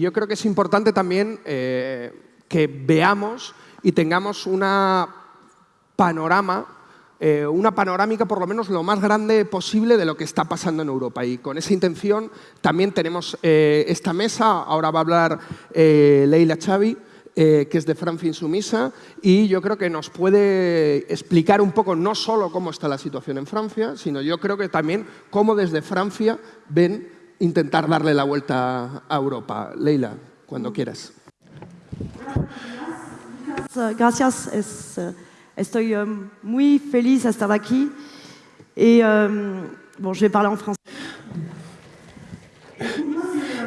Yo creo que es importante también eh, que veamos y tengamos una panorama, eh, una panorámica por lo menos lo más grande posible de lo que está pasando en Europa. Y con esa intención también tenemos eh, esta mesa, ahora va a hablar Leila Xavi, que es de Francia Insumisa, y yo creo que nos puede explicar un poco no solo cómo está la situación en Francia, sino yo creo que también cómo desde Francia ven intentar darle la vuelta a Europa. Leila, cuando quieras. Gracias, es, eh, estoy um, muy feliz de estar aquí. Y, um, bon, je vais parler en français.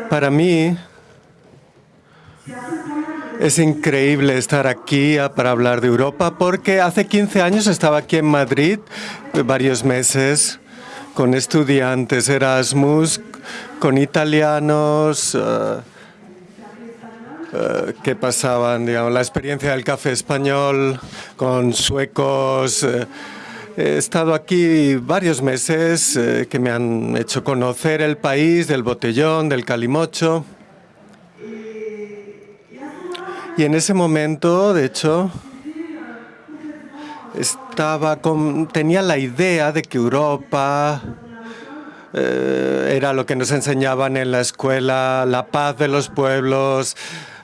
Para mí es increíble estar aquí para hablar de Europa porque hace 15 años estaba aquí en Madrid varios meses con estudiantes Erasmus, con italianos uh, uh, que pasaban, digamos, la experiencia del café español con suecos. Uh, he estado aquí varios meses que me han hecho conocer el país del botellón, del calimocho. Y en ese momento, de hecho, estaba con, tenía la idea de que Europa eh, era lo que nos enseñaban en la escuela, la paz de los pueblos,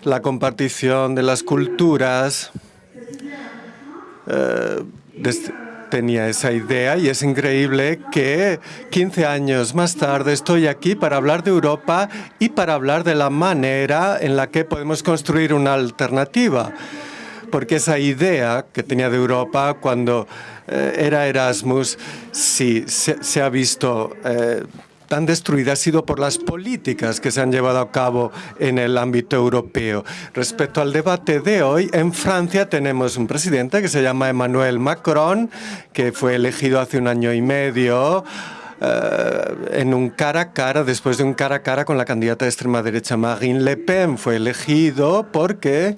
la compartición de las culturas. Eh, tenía esa idea y es increíble que 15 años más tarde estoy aquí para hablar de Europa y para hablar de la manera en la que podemos construir una alternativa porque esa idea que tenía de Europa cuando eh, era Erasmus, sí, se, ha visto eh, tan destruida ha sido por las políticas que se han llevado a cabo en el ámbito europeo. Respecto al debate de hoy, en Francia tenemos un presidente que se llama Emmanuel Macron, que fue elegido hace un año y medio eh, en un cara a cara, después de un cara a cara con la candidata de extrema derecha Marine Le Pen. Fue elegido porque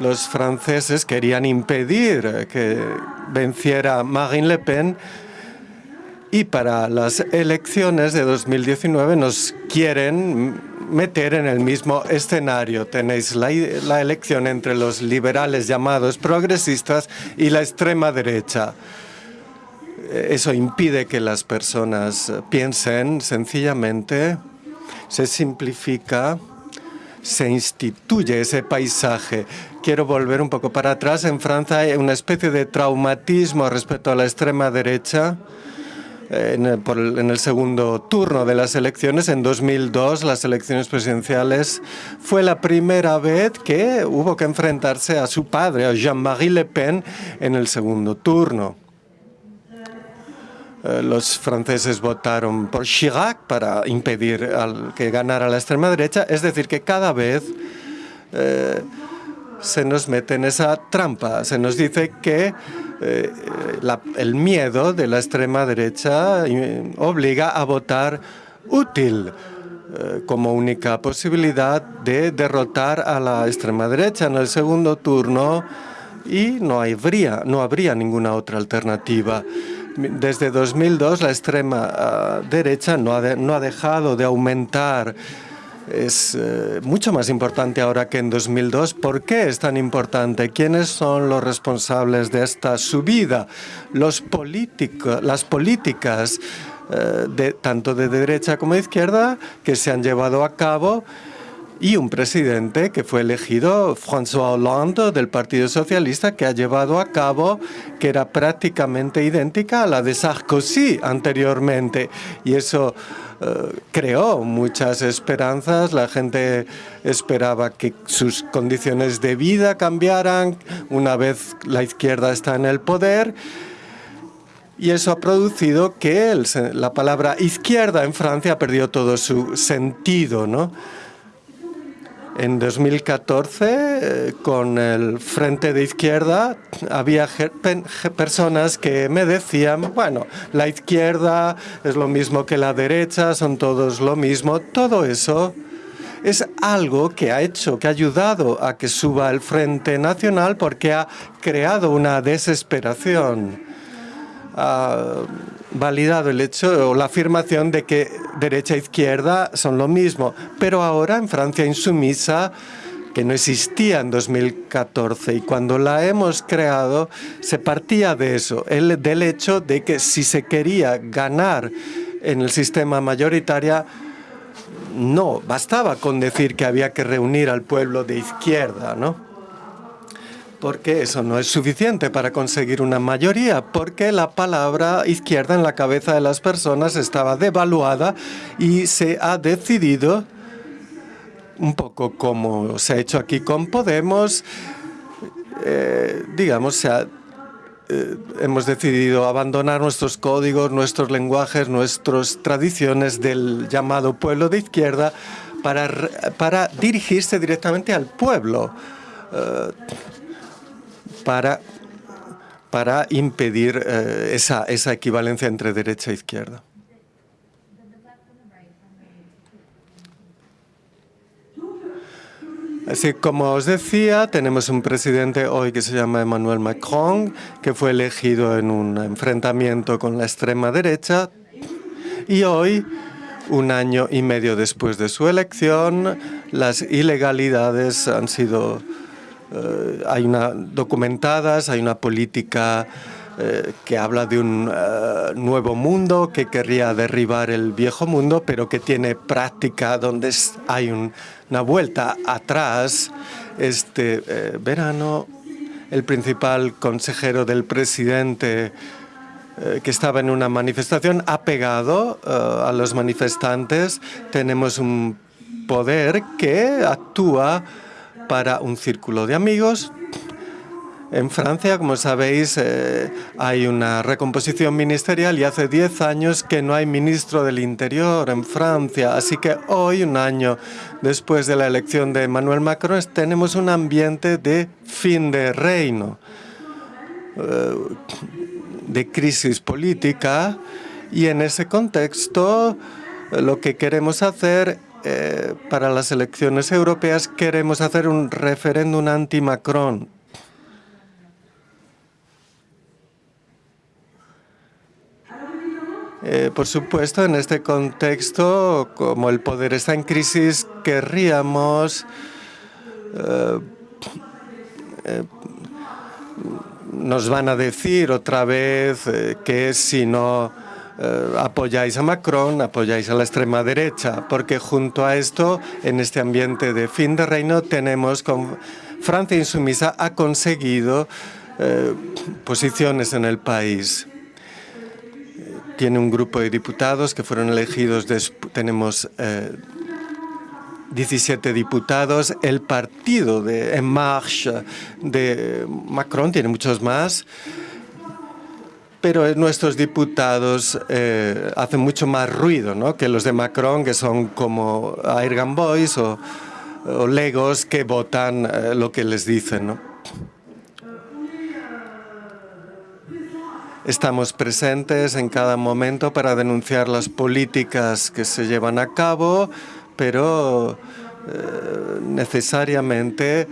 los franceses querían impedir que venciera Marine Le Pen y para las elecciones de 2019 nos quieren meter en el mismo escenario. Tenéis la, la, elección entre los liberales llamados progresistas y la extrema derecha. Eso impide que las personas piensen sencillamente, se simplifica se instituye ese paisaje. Quiero volver un poco para atrás. En Francia hay una especie de traumatismo respecto a la extrema derecha. En el, en el, segundo turno de las elecciones, en 2002, las elecciones presidenciales, fue la primera vez que hubo que enfrentarse a su padre, a Jean-Marie Le Pen, en el segundo turno. Eh, los franceses votaron por Chirac para impedir que ganara la extrema derecha. Es decir, que cada vez eh, se nos mete en esa trampa. Se nos dice que eh, el miedo de la extrema derecha obliga a votar útil como única posibilidad de derrotar a la extrema derecha en el segundo turno y no habría, no habría ninguna otra alternativa. Desde 2002 la extrema ah, derecha no ha, dejado de aumentar es eh, mucho más importante ahora que en 2002. ¿Por qué es tan importante? ¿Quiénes son los responsables de esta subida? Las políticas eh, tanto de derecha como de izquierda que se han llevado a cabo y un presidente que fue elegido, François Hollande, del Partido Socialista, que ha llevado a cabo, que era prácticamente idéntica a la de Sarkozy anteriormente. Y eso eh, creó muchas esperanzas. La gente esperaba que sus condiciones de vida cambiaran una vez la izquierda está en el poder. Y eso ha producido que la palabra izquierda en Francia ha perdido todo su sentido, ¿no? En 2014, eh, con el Frente de Izquierda, había personas que me decían, bueno, la izquierda es lo mismo que la derecha, son todos lo mismo. Todo eso es algo que ha hecho, que ha ayudado a que suba el Frente Nacional porque ha creado una desesperación ha validado el hecho o la afirmación de que derecha e izquierda son lo mismo. Pero ahora en Francia insumisa, que no existía en 2014 y cuando la hemos creado se partía de eso, el, del hecho de que si se quería ganar en el sistema mayoritario, no, bastaba con decir que había que reunir al pueblo de izquierda, ¿no? Porque eso no es suficiente para conseguir una mayoría, porque la palabra izquierda en la cabeza de las personas estaba devaluada y se ha decidido, un poco como se ha hecho aquí con Podemos, eh, digamos, se ha, eh, hemos decidido abandonar nuestros códigos, nuestros lenguajes, nuestras tradiciones del llamado pueblo de izquierda para, para dirigirse directamente al pueblo. Uh, para, para impedir eh, esa, esa equivalencia entre derecha e izquierda. Así como os decía, tenemos un presidente hoy que se llama Emmanuel Macron, que fue elegido en un enfrentamiento con la extrema derecha y hoy, un año y medio después de su elección, las ilegalidades han sido eh, hay una documentadas, hay una política eh, que habla de un eh, nuevo mundo que querría derribar el viejo mundo, pero que tiene práctica donde hay una vuelta atrás. Este verano, el principal consejero del presidente que estaba en una manifestación ha pegado a los manifestantes. Tenemos un poder que actúa para un círculo de amigos. En Francia, como sabéis, eh, hay una recomposición ministerial y hace 10 años que no hay ministro del Interior en Francia. Así que hoy, un año después de la elección de Emmanuel Macron, tenemos un ambiente de fin de reino, eh, de crisis política. Y en ese contexto, lo que queremos hacer eh, para las elecciones europeas queremos hacer un referéndum anti-Macron. Eh, por supuesto, en este contexto, como el poder está en crisis, querríamos eh, nos van a decir otra vez que si no eh, apoyáis a Macron, apoyáis a la extrema derecha, porque junto a esto, en este ambiente de fin de reino, tenemos con Francia insumisa ha conseguido eh, posiciones en el país. Tiene un grupo de diputados que fueron elegidos, tenemos 17 eh, diputados. El partido de En Marche de Macron tiene muchos más pero nuestros diputados eh, hacen mucho más ruido ¿no? que los de Macron, que son como Airgun Boys o, Legos que votan eh, lo que les dicen. Estamos presentes en cada momento para denunciar las políticas que se llevan a cabo, pero eh, necesariamente eh,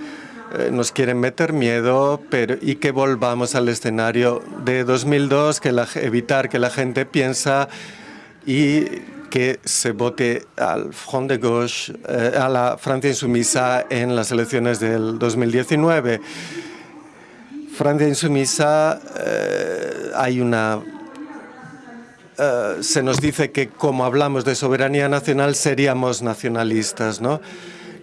nos quieren meter miedo pero, y que volvamos al escenario de 2002, que evitar que la gente piensa y que se vote al Front de Gauche, eh, a la Francia insumisa en las elecciones del 2019. Francia insumisa, eh, hay una se nos dice que como hablamos de soberanía nacional seríamos nacionalistas, ¿no?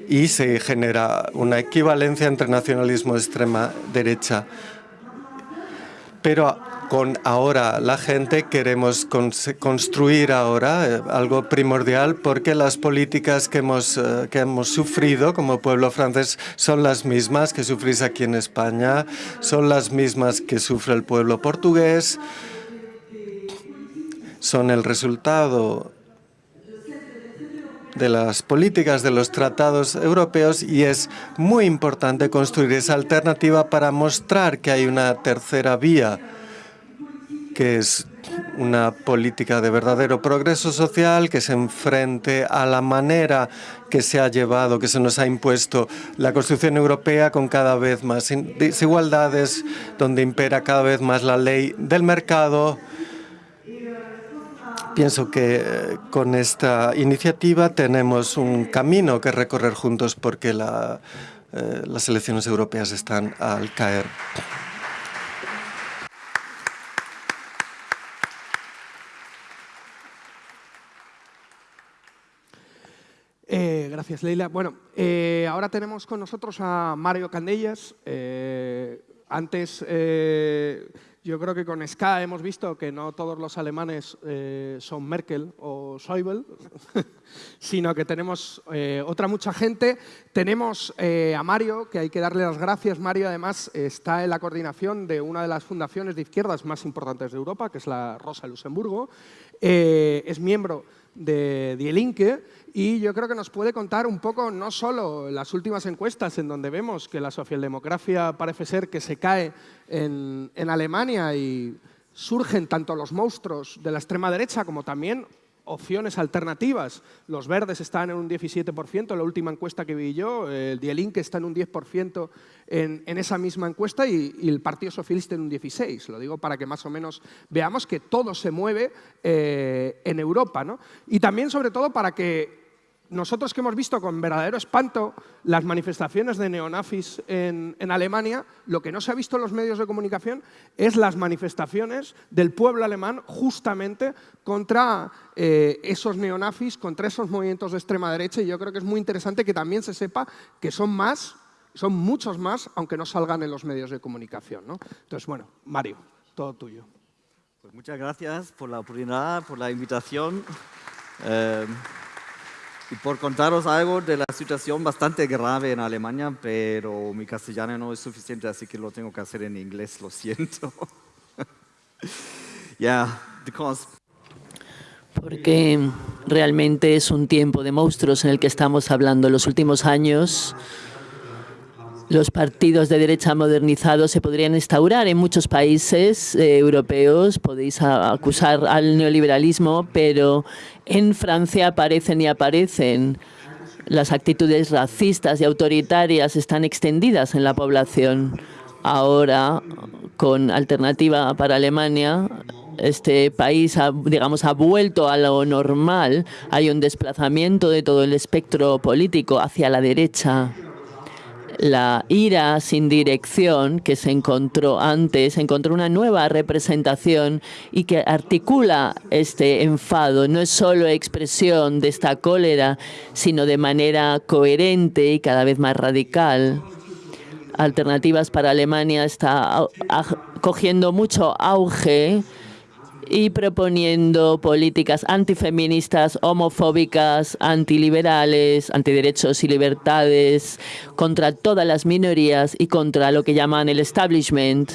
Y se genera una equivalencia entre nacionalismo extrema derecha. Pero con ahora la gente queremos construir ahora eh, algo primordial porque las políticas que hemos, eh, que hemos sufrido como pueblo francés son las mismas que sufrís aquí en España, son las mismas que sufre el pueblo portugués, son el resultado de las políticas de los tratados europeos y es muy importante construir esa alternativa para mostrar que hay una tercera vía que es una política de verdadero progreso social que se enfrente a la manera que se ha llevado, que se nos ha impuesto la construcción europea con cada vez más desigualdades, donde impera cada vez más la ley del mercado. Pienso que eh, con esta iniciativa tenemos un camino que recorrer juntos porque eh, las elecciones europeas están al caer. Eh, gracias, Leila. Bueno, ahora tenemos con nosotros a Mario Candellas. Antes, yo creo que con Ska hemos visto que no todos los alemanes son Merkel o Schäuble, sino que tenemos otra mucha gente. Tenemos a Mario, que hay que darle las gracias. Mario, además, está en la coordinación de una de las fundaciones de izquierdas más importantes de Europa, que es la Rosa Luxemburgo. es miembro de Die Linke y yo creo que nos puede contar un poco no solo las últimas encuestas en donde vemos que la socialdemocracia parece ser que se cae en, en Alemania y surgen tanto los monstruos de la extrema derecha como también opciones alternativas. Los verdes están en un 17%, la última encuesta que vi yo, el Die está en un 10% en, esa misma encuesta y, el Partido Socialista en un 16%. Lo digo para que más o menos veamos que todo se mueve eh, en Europa. ¿no? Y también, sobre todo, para que nosotros que hemos visto con verdadero espanto las manifestaciones de neonazis en, Alemania, lo que no se ha visto en los medios de comunicación es las manifestaciones del pueblo alemán justamente contra eh, esos neonazis, contra esos movimientos de extrema derecha y yo creo que es muy interesante que también se sepa que son más, son muchos más, aunque no salgan en los medios de comunicación. Entonces, bueno, Mario, todo tuyo. Pues muchas gracias por la oportunidad, por la invitación. Eh, y por contaros algo de la situación bastante grave en Alemania, pero mi castellano no es suficiente, así que lo tengo que hacer en inglés, lo siento. yeah, porque realmente es un tiempo de monstruos en el que estamos hablando. Los últimos años, los partidos de derecha modernizados se podrían instaurar en muchos países eh, europeos. Podéis acusar al neoliberalismo, pero en Francia aparecen y aparecen. Las actitudes racistas y autoritarias están extendidas en la población. Ahora, con alternativa para Alemania, este país ha, digamos, ha vuelto a lo normal. Hay un desplazamiento de todo el espectro político hacia la derecha la ira sin dirección que se encontró antes, encontró una nueva representación y que articula este enfado. No es solo expresión de esta cólera, sino de manera coherente y cada vez más radical. Alternativas para Alemania está cogiendo mucho auge y proponiendo políticas antifeministas, homofóbicas, antiliberales, antiderechos y libertades, contra todas las minorías y contra lo que llaman el establishment.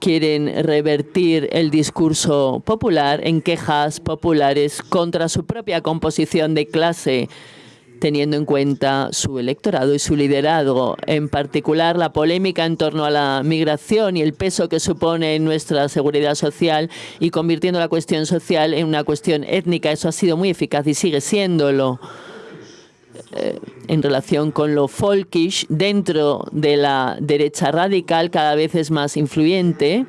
Quieren revertir el discurso popular en quejas populares contra su propia composición de clase teniendo en cuenta su electorado y su liderazgo, en particular la polémica en torno a la migración y el peso que supone en nuestra seguridad social y convirtiendo la cuestión social en una cuestión étnica. Eso ha sido muy eficaz y sigue siéndolo eh, en relación con lo folkish dentro de la derecha radical cada vez es más influyente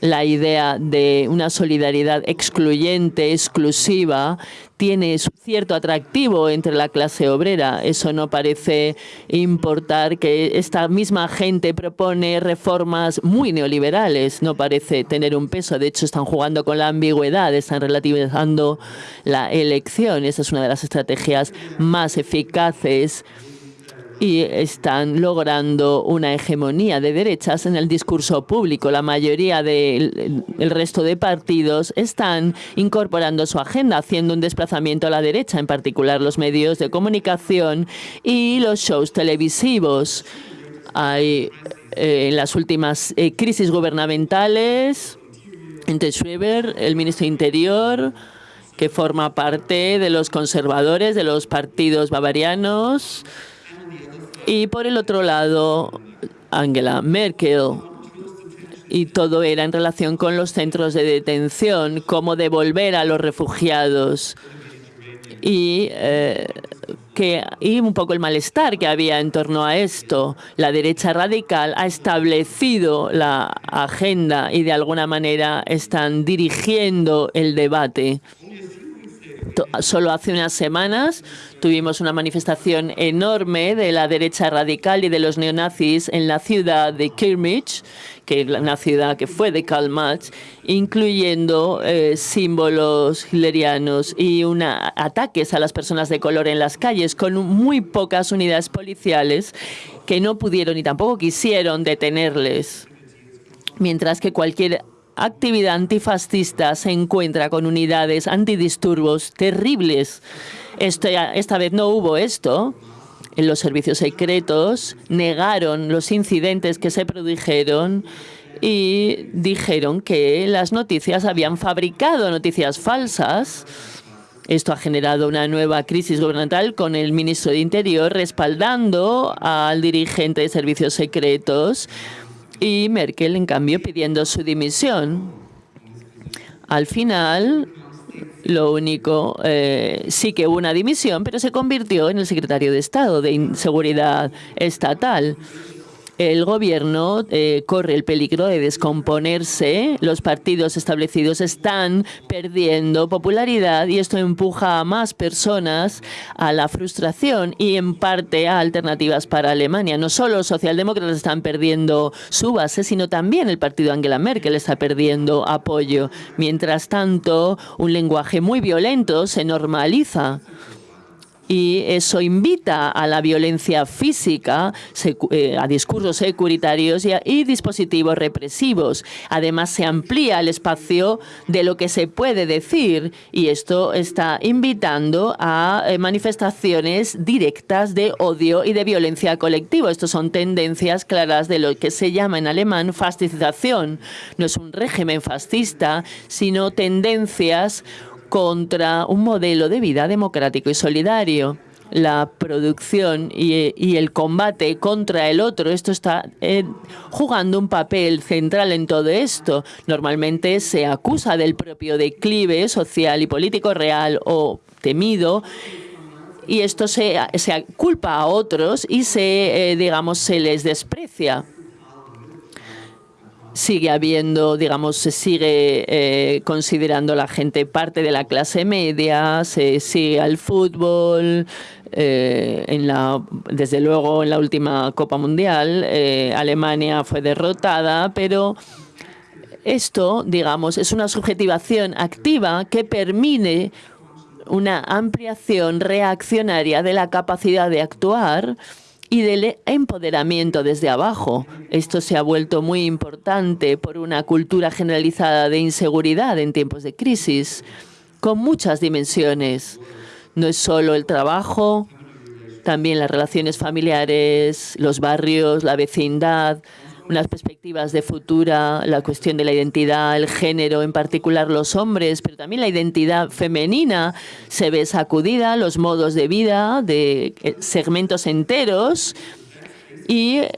la idea de una solidaridad excluyente, exclusiva, tiene cierto atractivo entre la clase obrera. Eso no parece importar que esta misma gente propone reformas muy neoliberales. No parece tener un peso. De hecho, están jugando con la ambigüedad, están relativizando la elección. Esa es una de las estrategias más eficaces y están logrando una hegemonía de derechas en el discurso público. La mayoría del resto de partidos están incorporando su agenda, haciendo un desplazamiento a la derecha, en particular los medios de comunicación y los shows televisivos. Hay eh, en las últimas eh, crisis gubernamentales, entre Schreiber, el ministro de Interior, que forma parte de los conservadores, de los partidos bavarianos, y por el otro lado, Angela Merkel, y todo era en relación con los centros de detención, cómo devolver a los refugiados y, eh, que, y un poco el malestar que había en torno a esto. La derecha radical ha establecido la agenda y de alguna manera están dirigiendo el debate. Solo hace unas semanas tuvimos una manifestación enorme de la derecha radical y de los neonazis en la ciudad de Kirmich, que es una ciudad que fue de Karl Marx, incluyendo eh, símbolos hitlerianos y ataques a las personas de color en las calles con muy pocas unidades policiales que no pudieron y tampoco quisieron detenerles. Mientras que cualquier actividad antifascista se encuentra con unidades antidisturbios terribles. esta vez no hubo esto. En los servicios secretos negaron los incidentes que se produjeron y dijeron que las noticias habían fabricado noticias falsas. Esto ha generado una nueva crisis gubernamental con el ministro de Interior respaldando al dirigente de servicios secretos y Merkel, en cambio, pidiendo su dimisión. Al final, lo único, eh, sí que hubo una dimisión, pero se convirtió en el secretario de Estado de Inseguridad Estatal el gobierno eh, corre el peligro de descomponerse. Los partidos establecidos están perdiendo popularidad y esto empuja a más personas a la frustración y en parte a alternativas para Alemania. No solo los socialdemócratas están perdiendo su base, sino también el partido Angela Merkel está perdiendo apoyo. Mientras tanto, un lenguaje muy violento se normaliza y eso invita a la violencia física, eh, a discursos securitarios y, dispositivos represivos. Además, se amplía el espacio de lo que se puede decir y esto está invitando a eh, manifestaciones directas de odio y de violencia colectiva. Estos son tendencias claras de lo que se llama en alemán fascización. No es un régimen fascista, sino tendencias contra un modelo de vida democrático y solidario. La producción y, el combate contra el otro, esto está eh, jugando un papel central en todo esto. Normalmente se acusa del propio declive social y político real o temido y esto se, se culpa a otros y se, eh, digamos, se les desprecia sigue habiendo, digamos, se sigue eh, considerando la gente parte de la clase media, se sigue al fútbol, eh, en la, desde luego en la última Copa Mundial eh, Alemania fue derrotada, pero esto, digamos, es una subjetivación activa que permite una ampliación reaccionaria de la capacidad de actuar y del empoderamiento desde abajo. Esto se ha vuelto muy importante por una cultura generalizada de inseguridad en tiempos de crisis, con muchas dimensiones. No es solo el trabajo, también las relaciones familiares, los barrios, la vecindad, unas perspectivas de futura, la cuestión de la identidad, el género, en particular los hombres, pero también la identidad femenina se ve sacudida, los modos de vida de eh, segmentos enteros y eh,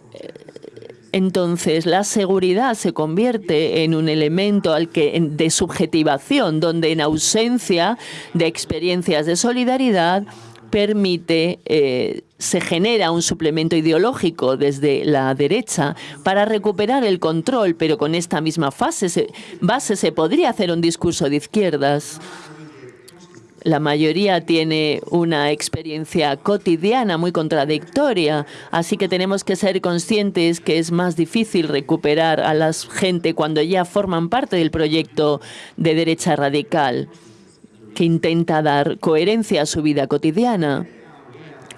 entonces la seguridad se convierte en un elemento al que, de subjetivación, donde en ausencia de experiencias de solidaridad permite, eh, se genera un suplemento ideológico desde la derecha para recuperar el control, pero con esta misma fase, base se podría hacer un discurso de izquierdas. La mayoría tiene una experiencia cotidiana muy contradictoria, así que tenemos que ser conscientes que es más difícil recuperar a la gente cuando ya forman parte del proyecto de derecha radical que intenta dar coherencia a su vida cotidiana.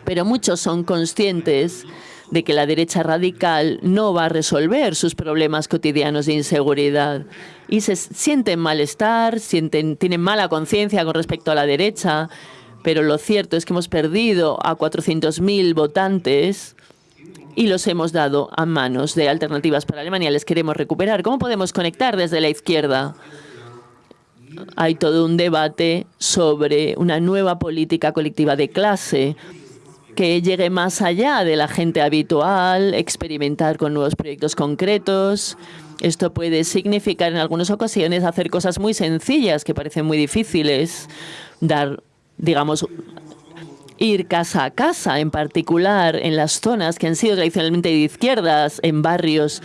Pero muchos son conscientes de que la derecha radical no va a resolver sus problemas cotidianos de inseguridad y se sienten malestar, sienten, tienen mala conciencia con respecto a la derecha, pero lo cierto es que hemos perdido a 400.000 votantes y los hemos dado a manos de alternativas para Alemania. Les queremos recuperar. ¿Cómo podemos conectar desde la izquierda? Hay todo un debate sobre una nueva política colectiva de clase que llegue más allá de la gente habitual, experimentar con nuevos proyectos concretos. Esto puede significar en algunas ocasiones hacer cosas muy sencillas que parecen muy difíciles, dar, digamos, ir casa a casa, en particular en las zonas que han sido tradicionalmente de izquierdas, en barrios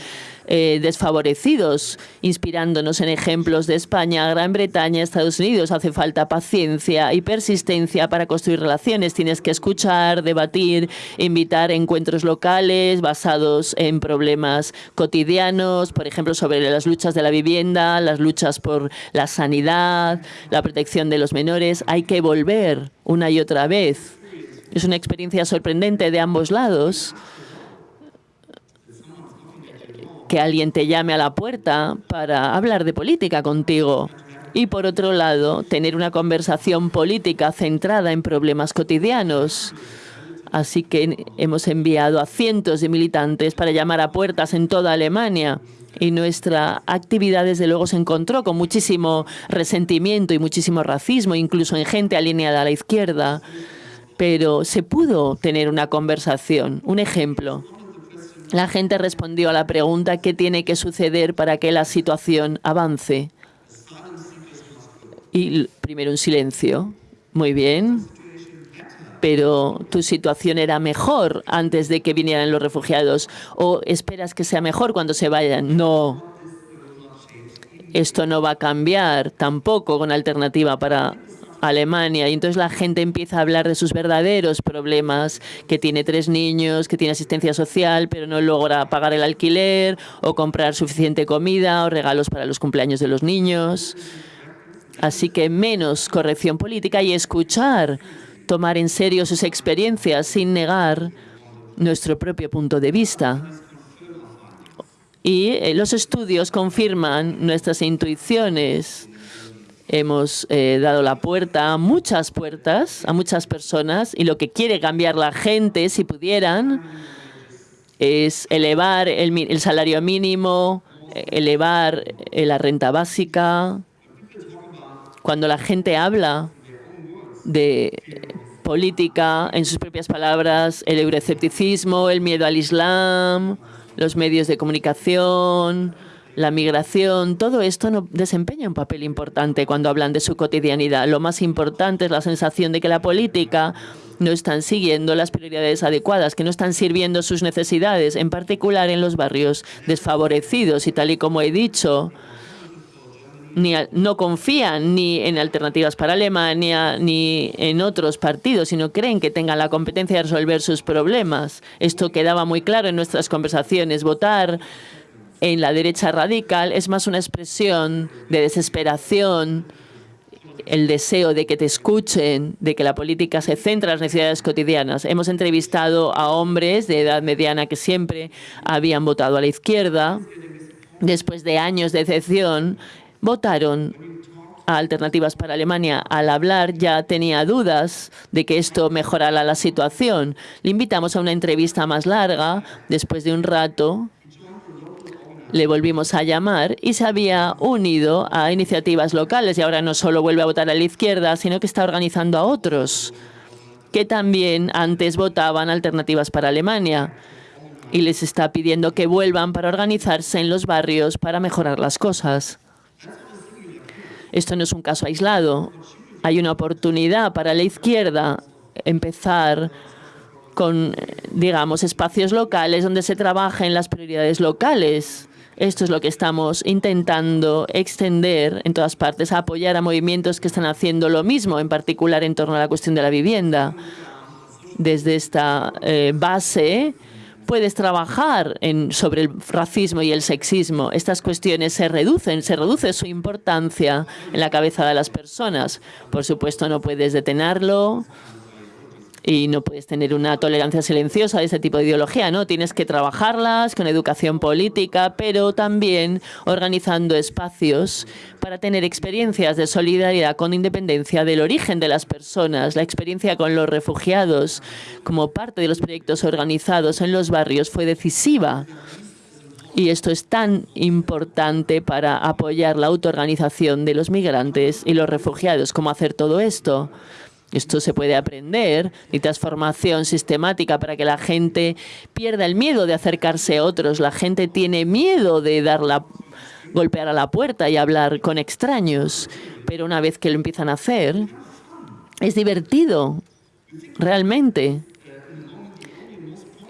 eh, desfavorecidos, inspirándonos en ejemplos de España, Gran Bretaña, Estados Unidos. Hace falta paciencia y persistencia para construir relaciones. Tienes que escuchar, debatir, invitar encuentros locales basados en problemas cotidianos, por ejemplo, sobre las luchas de la vivienda, las luchas por la sanidad, la protección de los menores. Hay que volver una y otra vez. Es una experiencia sorprendente de ambos lados que alguien te llame a la puerta para hablar de política contigo. Y por otro lado, tener una conversación política centrada en problemas cotidianos. Así que hemos enviado a cientos de militantes para llamar a puertas en toda Alemania. Y nuestra actividad, desde luego, se encontró con muchísimo resentimiento y muchísimo racismo, incluso en gente alineada a la izquierda. Pero se pudo tener una conversación. Un ejemplo. La gente respondió a la pregunta qué tiene que suceder para que la situación avance. Y primero un silencio. Muy bien. Pero tu situación era mejor antes de que vinieran los refugiados. ¿O esperas que sea mejor cuando se vayan? No. Esto no va a cambiar tampoco con alternativa para Alemania y entonces la gente empieza a hablar de sus verdaderos problemas, que tiene tres niños, que tiene asistencia social, pero no logra pagar el alquiler o comprar suficiente comida o regalos para los cumpleaños de los niños. Así que menos corrección política y escuchar, tomar en serio sus experiencias sin negar nuestro propio punto de vista. Y eh, los estudios confirman nuestras intuiciones Hemos eh, dado la puerta, muchas puertas, a muchas personas y lo que quiere cambiar la gente, si pudieran, es elevar el, salario mínimo, elevar eh, la renta básica. Cuando la gente habla de política, en sus propias palabras, el euroescepticismo, el miedo al Islam, los medios de comunicación, la migración, todo esto desempeña un papel importante cuando hablan de su cotidianidad. Lo más importante es la sensación de que la política no están siguiendo las prioridades adecuadas, que no están sirviendo sus necesidades, en particular en los barrios desfavorecidos. Y tal y como he dicho, ni, no confían ni en alternativas para Alemania ni en otros partidos, sino creen que tengan la competencia de resolver sus problemas. Esto quedaba muy claro en nuestras conversaciones. Votar en la derecha radical es más una expresión de desesperación, el deseo de que te escuchen, de que la política se centre en las necesidades cotidianas. Hemos entrevistado a hombres de edad mediana que siempre habían votado a la izquierda. Después de años de decepción, votaron a Alternativas para Alemania. Al hablar ya tenía dudas de que esto mejorara la situación. Le invitamos a una entrevista más larga. Después de un rato, le volvimos a llamar y se había unido a iniciativas locales y ahora no solo vuelve a votar a la izquierda, sino que está organizando a otros que también antes votaban alternativas para Alemania y les está pidiendo que vuelvan para organizarse en los barrios para mejorar las cosas. Esto no es un caso aislado. Hay una oportunidad para la izquierda empezar con, digamos, espacios locales donde se trabajen las prioridades locales esto es lo que estamos intentando extender en todas partes, apoyar a movimientos que están haciendo lo mismo, en particular en torno a la cuestión de la vivienda. Desde esta eh, base puedes trabajar sobre el racismo y el sexismo. Estas cuestiones se reducen, se reduce su importancia en la cabeza de las personas. Por supuesto, no puedes detenerlo, y no puedes tener una tolerancia silenciosa de ese tipo de ideología, ¿no? Tienes que trabajarlas con educación política, pero también organizando espacios para tener experiencias de solidaridad con independencia del origen de las personas. La experiencia con los refugiados como parte de los proyectos organizados en los barrios fue decisiva. Y esto es tan importante para apoyar la autoorganización de los migrantes y los refugiados. ¿Cómo hacer todo esto? Esto se puede aprender, y transformación sistemática para que la gente pierda el miedo de acercarse a otros. La gente tiene miedo de dar la, golpear a la puerta y hablar con extraños, pero una vez que lo empiezan a hacer, es divertido, realmente.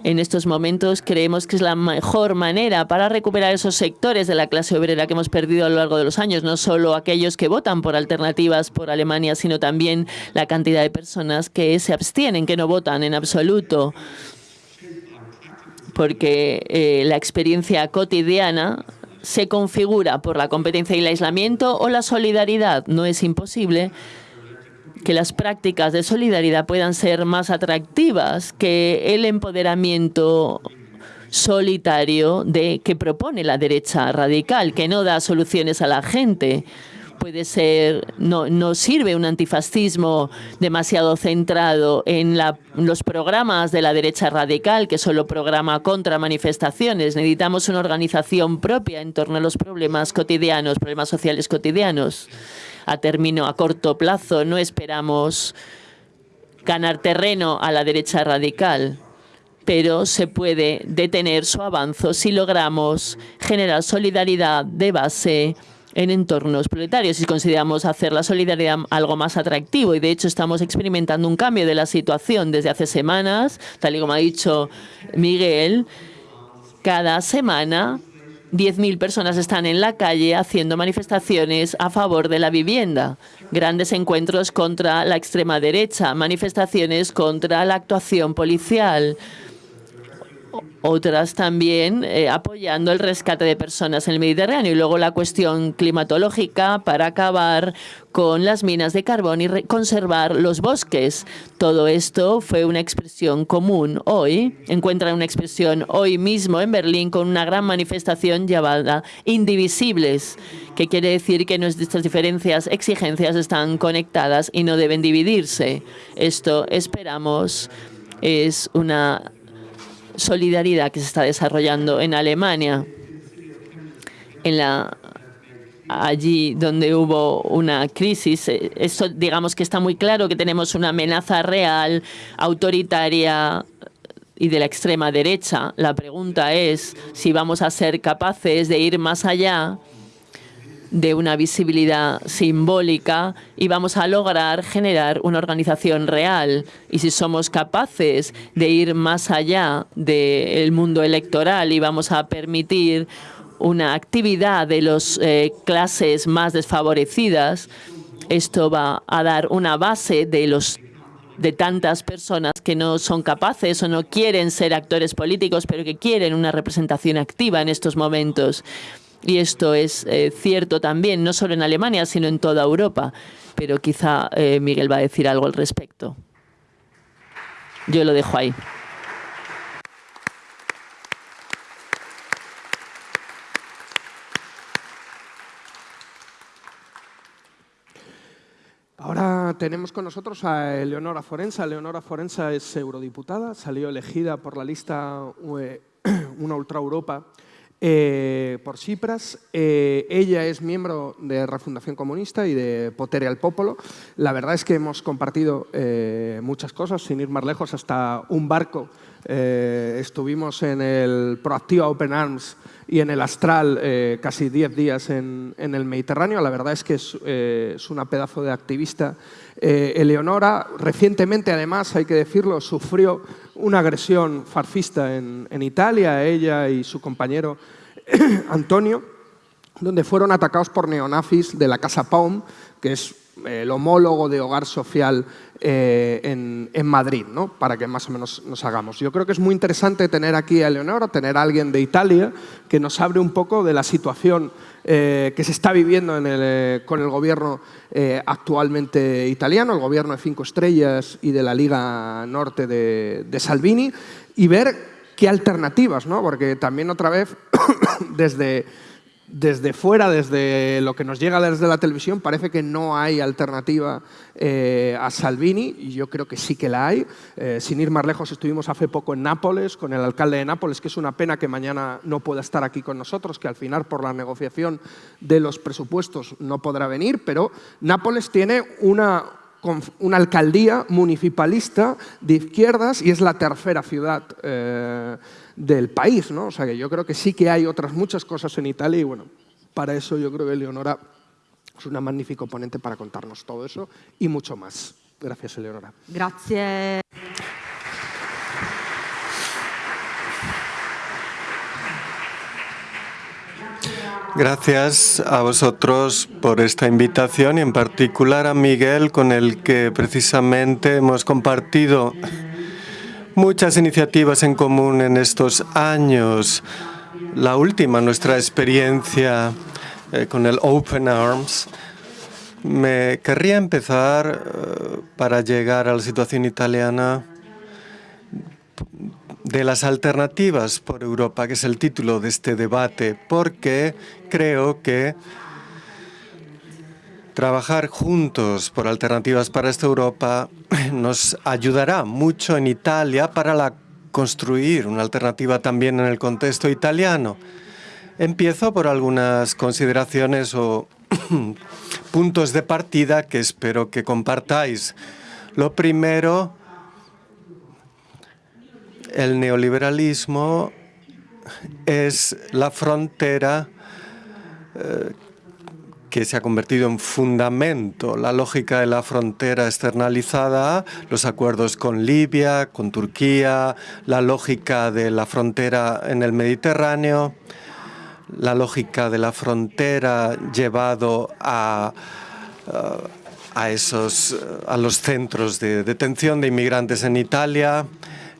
En estos momentos creemos que es la mejor manera para recuperar esos sectores de la clase obrera que hemos perdido a lo largo de los años, no solo aquellos que votan por alternativas por Alemania, sino también la cantidad de personas que se abstienen, que no votan en absoluto, porque eh, la experiencia cotidiana se configura por la competencia y el aislamiento o la solidaridad. No es imposible que las prácticas de solidaridad puedan ser más atractivas que el empoderamiento solitario de que propone la derecha radical, que no da soluciones a la gente. Puede ser, no, no sirve un antifascismo demasiado centrado en los programas de la derecha radical, que solo programa contra manifestaciones. Necesitamos una organización propia en torno a los problemas cotidianos, problemas sociales cotidianos a término, a corto plazo. No esperamos ganar terreno a la derecha radical, pero se puede detener su avance si logramos generar solidaridad de base en entornos proletarios y consideramos hacer la solidaridad algo más atractivo. Y de hecho estamos experimentando un cambio de la situación desde hace semanas, tal y como ha dicho Miguel, cada semana 10.000 personas están en la calle haciendo manifestaciones a favor de la vivienda, grandes encuentros contra la extrema derecha, manifestaciones contra la actuación policial, otras también eh, apoyando el rescate de personas en el Mediterráneo y luego la cuestión climatológica para acabar con las minas de carbón y conservar los bosques. Todo esto fue una expresión común hoy. Encuentran una expresión hoy mismo en Berlín con una gran manifestación llamada Indivisibles, que quiere decir que nuestras diferencias, exigencias están conectadas y no deben dividirse. Esto esperamos es una solidaridad que se está desarrollando en Alemania. En la, allí donde hubo una crisis, eh, esto digamos que está muy claro que tenemos una amenaza real, autoritaria y de la extrema derecha. La pregunta es si vamos a ser capaces de ir más allá de una visibilidad simbólica y vamos a lograr generar una organización real. Y si somos capaces de ir más allá del mundo electoral y vamos a permitir una actividad de las eh, clases más desfavorecidas, esto va a dar una base de los de tantas personas que no son capaces o no quieren ser actores políticos, pero que quieren una representación activa en estos momentos. Y esto es eh, cierto también, no solo en Alemania, sino en toda Europa. Pero quizá eh, Miguel va a decir algo al respecto. Yo lo dejo ahí. Ahora tenemos con nosotros a Eleonora Forensa. Eleonora Forensa es eurodiputada, salió elegida por la lista Una Ultra Europa eh, por Cipras. Eh, ella es miembro de Refundación Comunista y de Potere al Popolo. La verdad es que hemos compartido eh, muchas cosas, sin ir más lejos, hasta un barco. estuvimos en el Proactiva Open Arms y en el Astral casi 10 días en, el Mediterráneo. La verdad es que es, una pedazo de activista. Eleonora, recientemente además, hay que decirlo, sufrió una agresión farcista en, en Italia, ella y su compañero Antonio, donde fueron atacados por neonazis de la Casa Paum, que es eh, el homólogo de Hogar Social eh, en, Madrid, ¿no? para que más o menos nos hagamos. Yo creo que es muy interesante tener aquí a Leonora, tener a alguien de Italia que nos abre un poco de la situación eh, que se está viviendo con el gobierno actualmente italiano, el gobierno de cinco estrellas y de la Liga Norte de, de Salvini, y ver qué alternativas, ¿no? porque también otra vez desde, desde fuera, desde lo que nos llega desde la televisión, parece que no hay alternativa eh, a Salvini, y yo creo que sí que la hay. Eh, sin ir más lejos, estuvimos hace poco en Nápoles, con el alcalde de Nápoles, que es una pena que mañana no pueda estar aquí con nosotros, que al final por la negociación de los presupuestos no podrá venir, pero Nápoles tiene una una alcaldía municipalista de izquierdas y es la tercera ciudad eh, del país. ¿no? O sea que yo creo que sí que hay otras muchas cosas en Italia y bueno, para eso yo creo que Leonora es una magnífica ponente para contarnos todo eso y mucho más. Gracias, Eleonora. Gracias. Gracias a vosotros por esta invitación y en particular a Miguel con el que precisamente hemos compartido muchas iniciativas en común en estos años. La última, nuestra experiencia eh, con el Open Arms. Me querría empezar eh, para llegar a la situación italiana de las alternativas por Europa, que es el título de este debate, porque creo que trabajar juntos por alternativas para esta Europa nos ayudará mucho en Italia para la construir una alternativa también en el contexto italiano. Empiezo por algunas consideraciones o puntos de partida que espero que compartáis. Lo primero el neoliberalismo es la frontera eh, que se ha convertido en fundamento, la lógica de la frontera externalizada, los acuerdos con Libia, con Turquía, la lógica de la frontera en el Mediterráneo, la lógica de la frontera llevado a, a, esos, a los centros de detención de inmigrantes en Italia,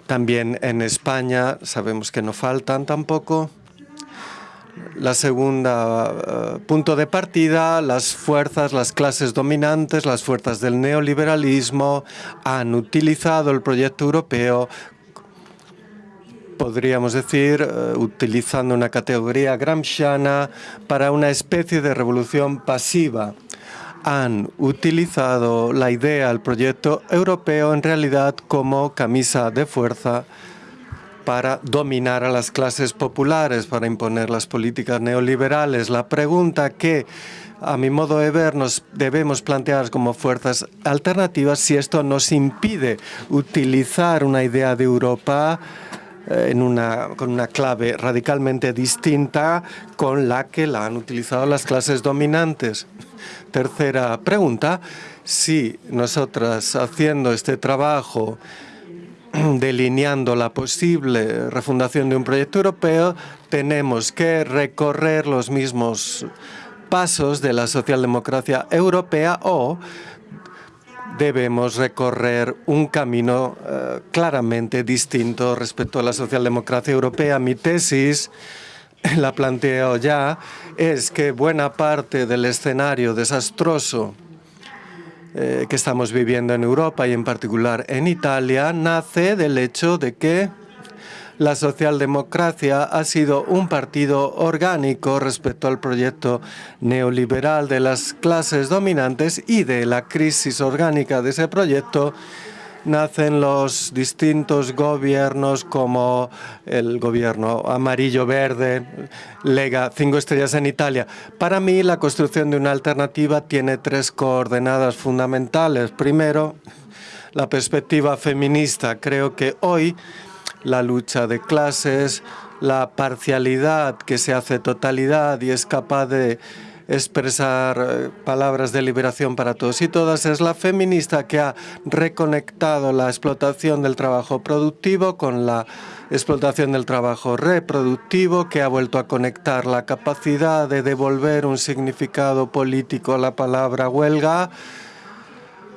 también en España sabemos que no faltan tampoco. La segunda eh, punto de partida, las fuerzas, las clases dominantes, las fuerzas del neoliberalismo han utilizado el proyecto europeo podríamos decir, eh, utilizando una categoría gramsciana, para una especie de revolución pasiva. Han utilizado la idea, el proyecto europeo en realidad como camisa de fuerza para dominar a las clases populares, para imponer las políticas neoliberales. La pregunta que, a mi modo de ver, nos debemos plantear como fuerzas alternativas si esto nos impide utilizar una idea de Europa eh, en una, con una clave radicalmente distinta con la que la han utilizado las clases dominantes. Tercera pregunta, si nosotras haciendo este trabajo delineando la posible refundación de un proyecto europeo, tenemos que recorrer los mismos pasos de la socialdemocracia europea o debemos recorrer un camino eh, claramente distinto respecto a la socialdemocracia europea. Mi tesis la planteo ya, es que buena parte del escenario desastroso eh, que estamos viviendo en Europa y en particular en Italia nace del hecho de que la socialdemocracia ha sido un partido orgánico respecto al proyecto neoliberal de las clases dominantes y de la crisis orgánica de ese proyecto nacen los distintos gobiernos como el gobierno amarillo-verde, Lega, cinco estrellas en Italia. Para mí, la construcción de una alternativa tiene tres coordenadas fundamentales. Primero, la perspectiva feminista. Creo que hoy la lucha de clases, la parcialidad que se hace totalidad y es capaz de expresar eh, palabras de liberación para todos y todas, es la feminista que ha reconectado la explotación del trabajo productivo con la explotación del trabajo reproductivo, que ha vuelto a conectar la capacidad de devolver un significado político a la palabra huelga,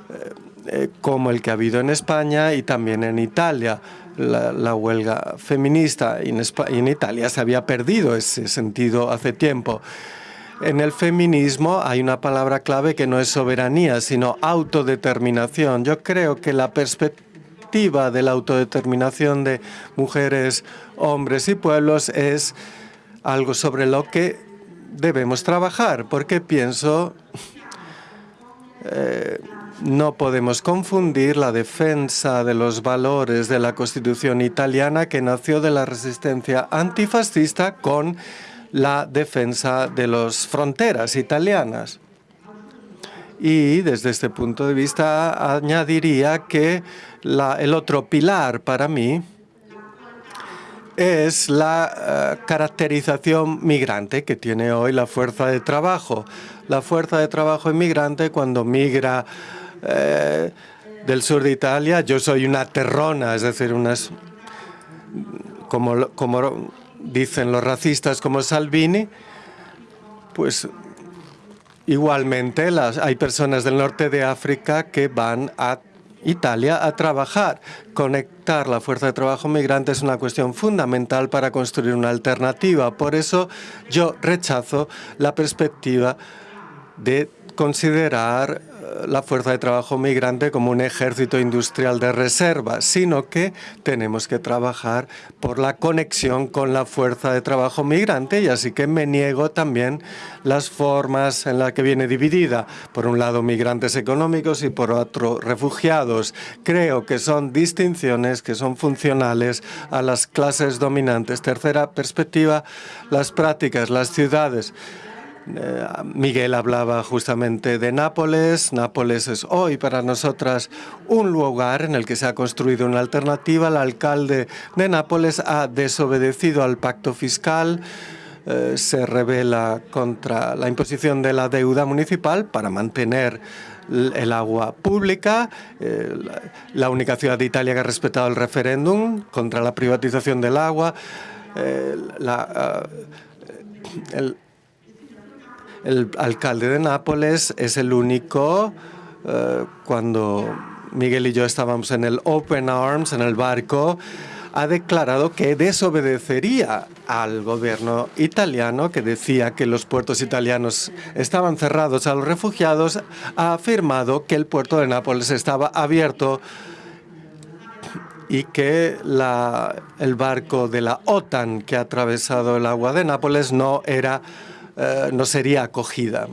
eh, eh, como el que ha habido en España y también en Italia. La, huelga feminista en, en Italia se había perdido ese sentido hace tiempo. En el feminismo hay una palabra clave que no es soberanía, sino autodeterminación. Yo creo que la perspectiva de la autodeterminación de mujeres, hombres y pueblos es algo sobre lo que debemos trabajar, porque pienso eh, no podemos confundir la defensa de los valores de la Constitución italiana que nació de la resistencia antifascista con la defensa de las fronteras italianas. Y desde este punto de vista añadiría que el otro pilar para mí es la uh, caracterización migrante que tiene hoy la fuerza de trabajo. La fuerza de trabajo inmigrante cuando migra eh, del sur de Italia, yo soy una terrona, es decir, unas, como, como dicen los racistas como Salvini, pues igualmente las, hay personas del norte de África que van a Italia a trabajar. Conectar la fuerza de trabajo migrante es una cuestión fundamental para construir una alternativa. Por eso yo rechazo la perspectiva de considerar la fuerza de trabajo migrante como un ejército industrial de reserva, sino que tenemos que trabajar por la conexión con la fuerza de trabajo migrante y así que me niego también las formas en las que viene dividida. Por un lado migrantes económicos y por otro refugiados. Creo que son distinciones que son funcionales a las clases dominantes. Tercera perspectiva, las prácticas, las ciudades. Eh, Miguel hablaba justamente de Nápoles. Nápoles es hoy para nosotras un lugar en el que se ha construido una alternativa. El alcalde de Nápoles ha desobedecido al pacto fiscal. Eh, se revela contra la imposición de la deuda municipal para mantener el agua pública, eh, la única ciudad de Italia que ha respetado el referéndum contra la privatización del agua, la, el, el alcalde de Nápoles es el único, eh, cuando Miguel y yo estábamos en el Open Arms, en el barco, ha declarado que desobedecería al gobierno italiano que decía que los puertos italianos estaban cerrados a los refugiados, ha afirmado que el puerto de Nápoles estaba abierto y que la, el barco de la OTAN que ha atravesado el agua de Nápoles no era eh, no sería acogida.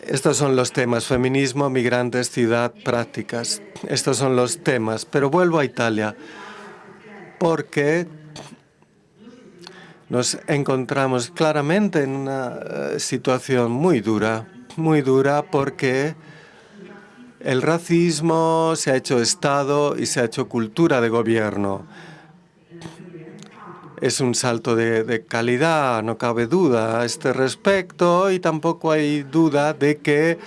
Estos son los temas, feminismo, migrantes, ciudad, prácticas. Estos son los temas. Pero vuelvo a Italia porque nos encontramos claramente en una eh, situación muy dura, muy dura porque el racismo se ha hecho Estado y se ha hecho cultura de gobierno es un salto de, calidad, no cabe duda a este respecto y tampoco hay duda de que,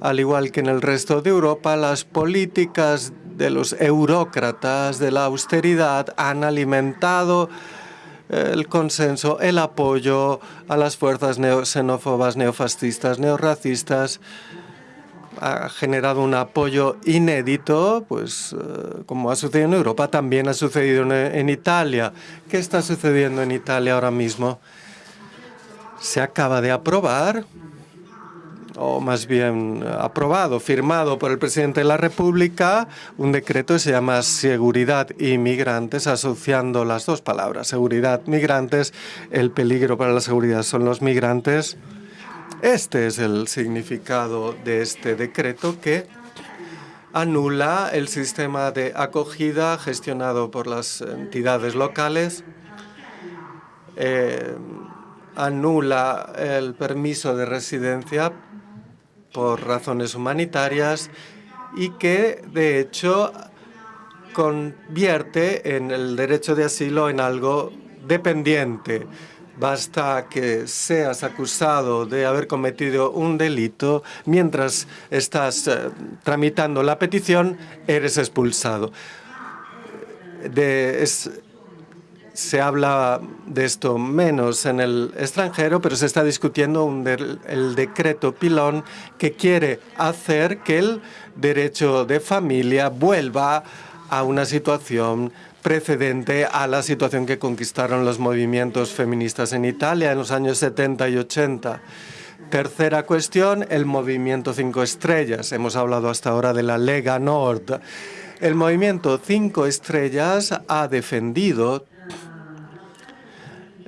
al igual que en el resto de Europa, las políticas de los eurócratas de la austeridad han alimentado el consenso, el apoyo a las fuerzas xenófobas, neofascistas, neorracistas, ha generado un apoyo inédito, pues eh, como ha sucedido en Europa, también ha sucedido en, Italia. ¿Qué está sucediendo en Italia ahora mismo? Se acaba de aprobar, o más bien aprobado, firmado por el presidente de la República, un decreto que se llama Seguridad y Migrantes, asociando las dos palabras, seguridad, migrantes. El peligro para la seguridad son los migrantes este es el significado de este decreto que anula el sistema de acogida gestionado por las entidades locales, eh, anula el permiso de residencia por razones humanitarias y que, de hecho, convierte en el derecho de asilo en algo dependiente. Basta que seas acusado de haber cometido un delito mientras estás eh, tramitando la petición, eres expulsado. se habla de esto menos en el extranjero, pero se está discutiendo el decreto pilón que quiere hacer que el derecho de familia vuelva a una situación precedente a la situación que conquistaron los movimientos feministas en Italia en los años 70 y 80. Tercera cuestión, el movimiento Cinco Estrellas. Hemos hablado hasta ahora de la Lega Nord. El movimiento Cinco Estrellas ha defendido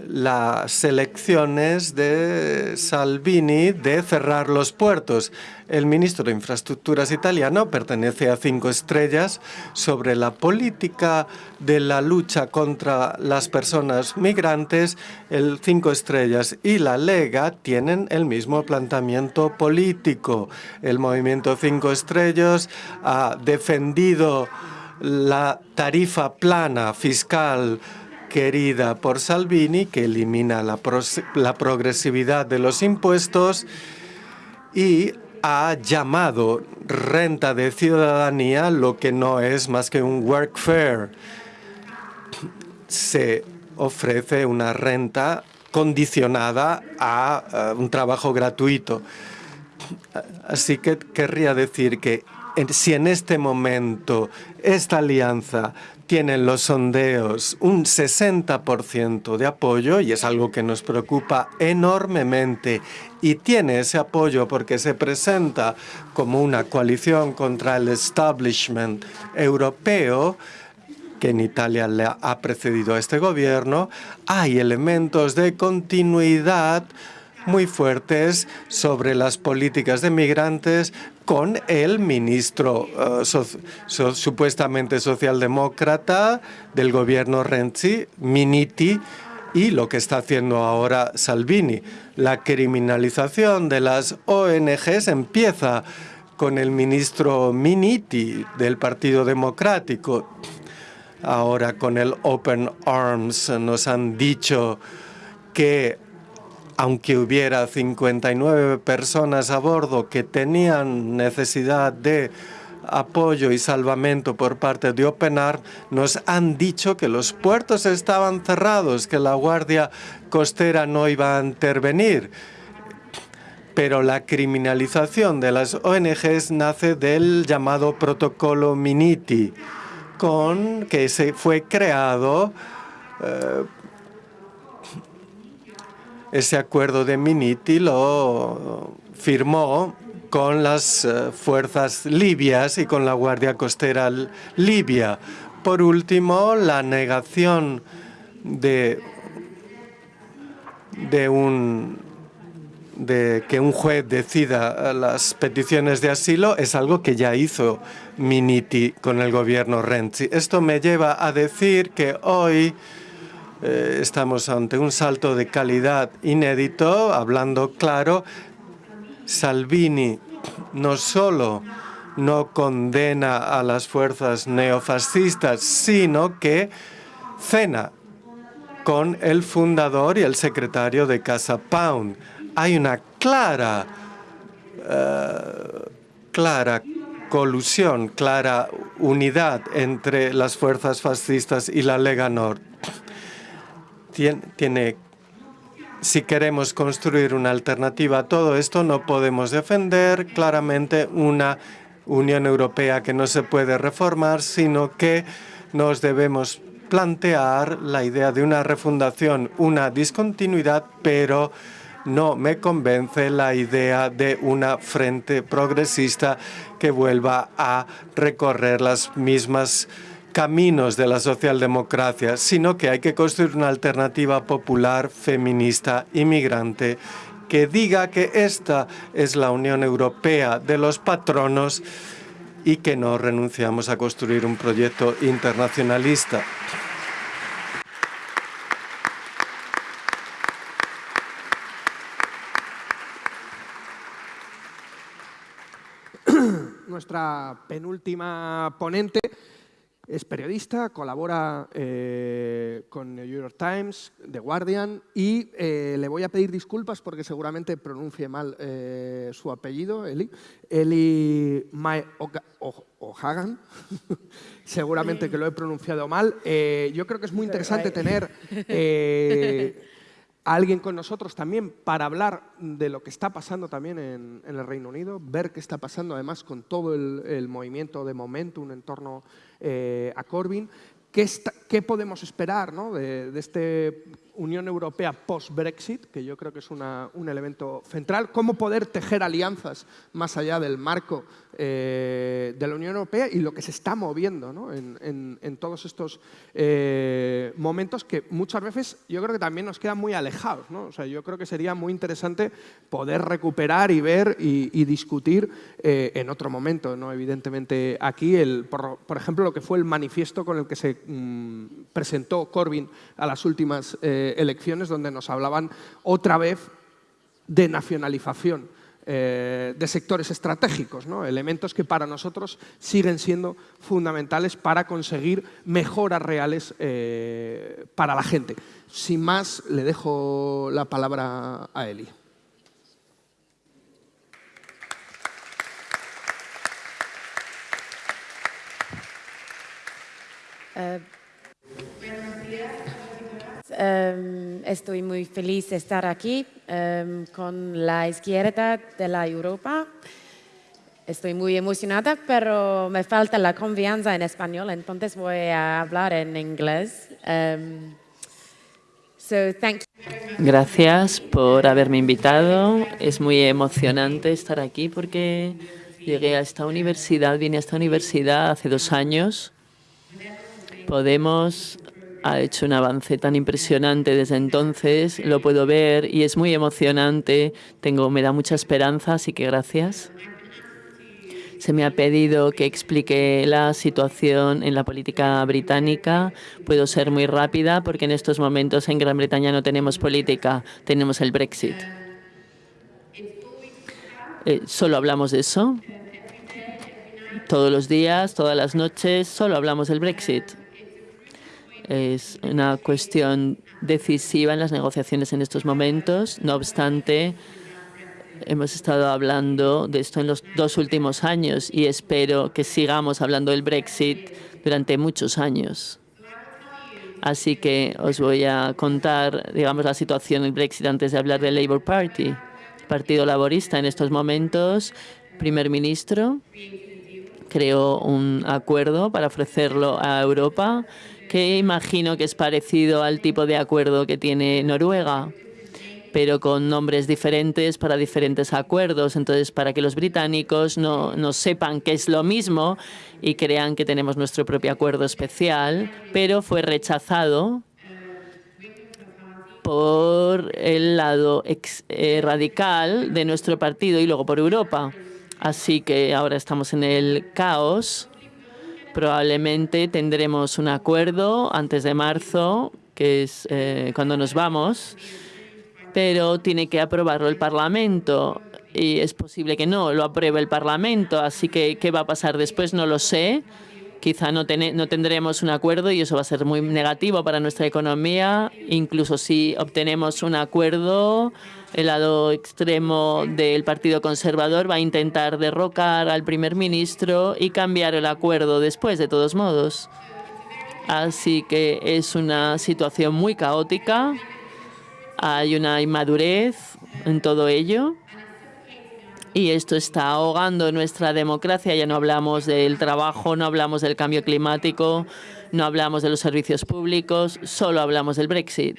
las elecciones de Salvini de cerrar los puertos. El ministro de Infraestructuras italiano pertenece a Cinco Estrellas sobre la política de la lucha contra las personas migrantes. El Cinco Estrellas y la Lega tienen el mismo planteamiento político. El movimiento Cinco Estrellas ha defendido la tarifa plana fiscal querida por Salvini, que elimina la, progresividad de los impuestos y ha llamado renta de ciudadanía lo que no es más que un workfare. Se ofrece una renta condicionada a un trabajo gratuito. Así que querría decir que si en este momento esta alianza tiene en los sondeos un 60% de apoyo y es algo que nos preocupa enormemente. Y tiene ese apoyo porque se presenta como una coalición contra el establishment europeo que en Italia le ha precedido a este gobierno, hay elementos de continuidad muy fuertes sobre las políticas de migrantes con el ministro so, supuestamente socialdemócrata del gobierno Renzi, Miniti, y lo que está haciendo ahora Salvini. La criminalización de las ONGs empieza con el ministro Miniti del Partido Democrático. Ahora con el Open Arms nos han dicho que aunque hubiera 59 personas a bordo que tenían necesidad de apoyo y salvamento por parte de OpenAR, nos han dicho que los puertos estaban cerrados, que la Guardia Costera no iba a intervenir. Pero la criminalización de las ONGs nace del llamado protocolo Miniti, con que se fue creado eh, ese acuerdo de Miniti lo firmó con las eh, fuerzas libias y con la Guardia Costera libia. Por último, la negación de, de, un, de que un juez decida las peticiones de asilo es algo que ya hizo Miniti con el gobierno Renzi. Esto me lleva a decir que hoy eh, estamos ante un salto de calidad inédito, hablando claro. Salvini no solo no condena a las fuerzas neofascistas, sino que cena con el fundador y el secretario de Casa Pound. Hay una clara, uh, clara colusión, clara unidad entre las fuerzas fascistas y la Lega Nord tiene, si queremos construir una alternativa a todo esto, no podemos defender claramente una Unión Europea que no se puede reformar, sino que nos debemos plantear la idea de una refundación, una discontinuidad, pero no me convence la idea de una frente progresista que vuelva a recorrer las mismas caminos de la socialdemocracia, sino que hay que construir una alternativa popular, feminista, inmigrante, que diga que esta es la Unión Europea de los patronos y que no renunciamos a construir un proyecto internacionalista. Nuestra penúltima ponente es periodista, colabora eh, con New York Times, The Guardian y eh, le voy a pedir disculpas porque seguramente pronuncie mal eh, su apellido, Eli. Eli Mae O'Hagan, seguramente que lo he pronunciado mal. yo creo que es muy interesante tener alguien con nosotros también para hablar de lo que está pasando también en, el Reino Unido, ver qué está pasando además con todo el, movimiento de momentum en torno eh, a Corbyn. ¿Qué, ¿Qué, podemos esperar ¿no? de, este Unión Europea post-Brexit, que yo creo que es un elemento central, cómo poder tejer alianzas más allá del marco eh, de la Unión Europea y lo que se está moviendo en, todos estos eh, momentos que muchas veces yo creo que también nos quedan muy alejados. O sea, yo creo que sería muy interesante poder recuperar y ver y, discutir eh, en otro momento. ¿no? Evidentemente aquí, el, por, ejemplo, lo que fue el manifiesto con el que se mm, presentó Corbyn a las últimas elecciones, donde nos hablaban otra vez de nacionalización eh, de sectores estratégicos, elementos que para nosotros siguen siendo fundamentales para conseguir mejoras reales eh, para la gente. Sin más, le dejo la palabra a Eli. Eh, Em, estoy muy feliz de estar aquí em, con la izquierda de la Europa. Estoy muy emocionada, pero me falta la confianza en español, entonces voy a hablar en inglés. Em, Gracias por haberme invitado. Es muy emocionante estar aquí porque llegué a esta universidad, vine a esta universidad hace dos años. Podemos ha hecho un avance tan impresionante desde entonces, lo puedo ver y es muy emocionante, Tengo, me da mucha esperanza, así que gracias. Se me ha pedido que explique la situación en la política británica. Puedo ser muy rápida porque en estos momentos en Gran Bretaña no tenemos política, tenemos el Brexit. Eh, solo hablamos de eso. Todos los días, todas las noches, solo hablamos del Brexit es una cuestión decisiva en las negociaciones en estos momentos. No obstante, hemos estado hablando de esto en los dos últimos años y espero que sigamos hablando del Brexit durante muchos años. Así que os voy a contar, digamos, la situación del Brexit antes de hablar del Labour Party. Partido Laborista en estos momentos, primer ministro, creó un acuerdo para ofrecerlo a Europa que imagino que es parecido al tipo de acuerdo que tiene Noruega, pero con nombres diferentes para diferentes acuerdos. Entonces, para que los británicos no, no sepan que es lo mismo y crean que tenemos nuestro propio acuerdo especial, pero fue rechazado por el lado eh, radical de nuestro partido y luego por Europa. Así que ahora estamos en el caos Probablemente tendremos un acuerdo antes de marzo, que es eh, cuando nos vamos, pero tiene que aprobarlo el Parlamento y es posible que no lo apruebe el Parlamento, así que qué va a pasar después no lo sé quizá no, no tendremos un acuerdo y eso va a ser muy negativo para nuestra economía. Incluso si obtenemos un acuerdo, el lado extremo del Partido Conservador va a intentar derrocar al primer ministro y cambiar el acuerdo después, de todos modos. Así que es una situación muy caótica. Hay una inmadurez en todo ello y esto está ahogando nuestra democracia. Ya no hablamos del trabajo, no hablamos del cambio climático, no hablamos de los servicios públicos, solo hablamos del Brexit.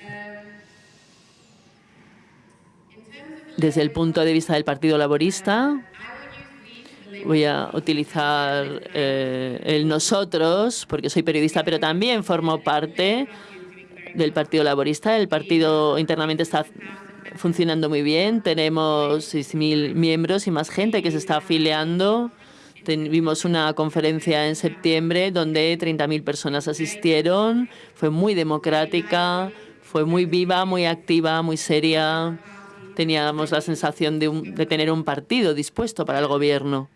Desde el punto de vista del Partido Laborista, voy a utilizar eh, el nosotros, porque soy periodista, pero también formo parte del Partido Laborista. El partido internamente está funcionando muy bien. Tenemos 6.000 miembros y más gente que se está afiliando. Tuvimos una conferencia en septiembre donde 30.000 personas asistieron. Fue muy democrática, fue muy viva, muy activa, muy seria. Teníamos la sensación de, tener un partido dispuesto para el gobierno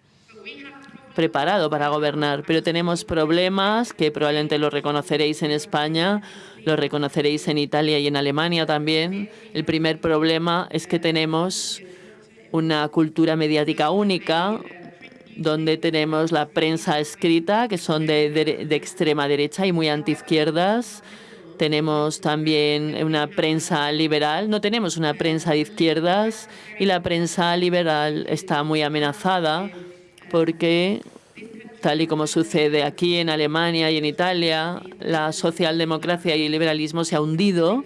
preparado para gobernar, pero tenemos problemas que probablemente lo reconoceréis en España, lo reconoceréis en Italia y en Alemania también. El primer problema es que tenemos una cultura mediática única, donde tenemos la prensa escrita, que son de, extrema derecha y muy antiizquierdas. Tenemos también una prensa liberal. No tenemos una prensa de izquierdas y la prensa liberal está muy amenazada porque, tal y como sucede aquí en Alemania y en Italia, la socialdemocracia y el liberalismo se ha hundido.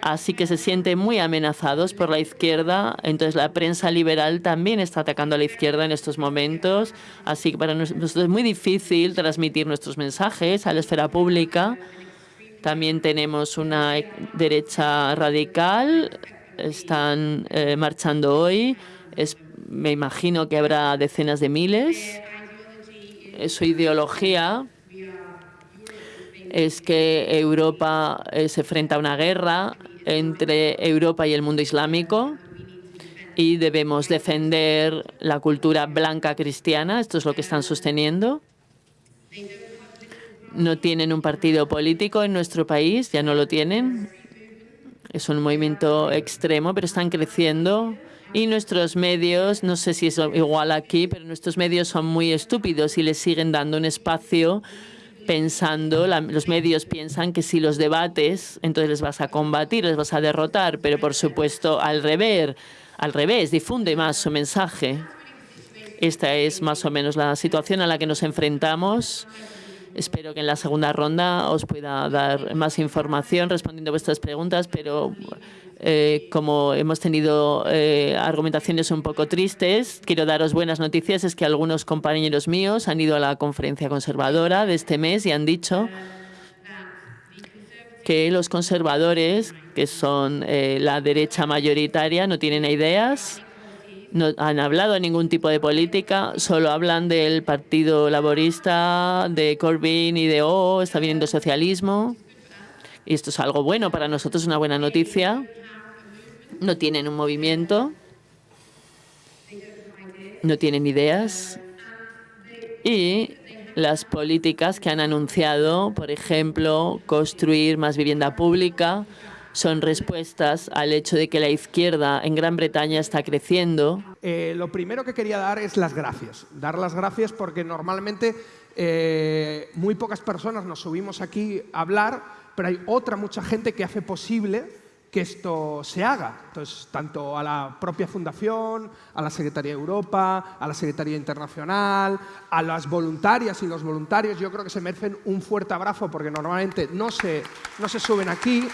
Así que se sienten muy amenazados por la izquierda. Entonces la prensa liberal también está atacando a la izquierda en estos momentos. Así que para nosotros es muy difícil transmitir nuestros mensajes a la esfera pública. También tenemos una derecha radical. Están eh, marchando hoy. me imagino que habrá decenas de miles. Su ideología es que Europa eh, se enfrenta a una guerra entre Europa y el mundo islámico y debemos defender la cultura blanca cristiana. Esto es lo que están sosteniendo. No tienen un partido político en nuestro país, ya no lo tienen. Es un movimiento extremo, pero están creciendo. Y nuestros medios, no sé si es igual aquí, pero nuestros medios son muy estúpidos y les siguen dando un espacio pensando, los medios piensan que si los debates, entonces les vas a combatir, les vas a derrotar, pero por supuesto al revés, al revés, difunde más su mensaje. Esta es más o menos la situación a la que nos enfrentamos. Espero que en la segunda ronda os pueda dar más información respondiendo a vuestras preguntas, pero eh, como hemos tenido eh, argumentaciones un poco tristes, quiero daros buenas noticias. Es que algunos compañeros míos han ido a la conferencia conservadora de este mes y han dicho que los conservadores, que son eh, la derecha mayoritaria, no tienen ideas, no han hablado de ningún tipo de política, solo hablan del Partido Laborista, de Corbyn y de O, está viniendo socialismo. Y esto es algo bueno para nosotros, una buena noticia. No tienen un movimiento, no tienen ideas. Y las políticas que han anunciado, por ejemplo, construir más vivienda pública, son respuestas al hecho de que la izquierda en Gran Bretaña está creciendo. Eh, lo primero que quería dar es las gracias. Dar las gracias porque normalmente eh, muy pocas personas nos subimos aquí a hablar, pero hay otra mucha gente que hace posible que esto se haga. Entonces, tanto a la propia Fundación, a la Secretaría de Europa, a la Secretaría Internacional, a las voluntarias y los voluntarios, yo creo que se merecen un fuerte abrazo porque normalmente no se, no se suben aquí.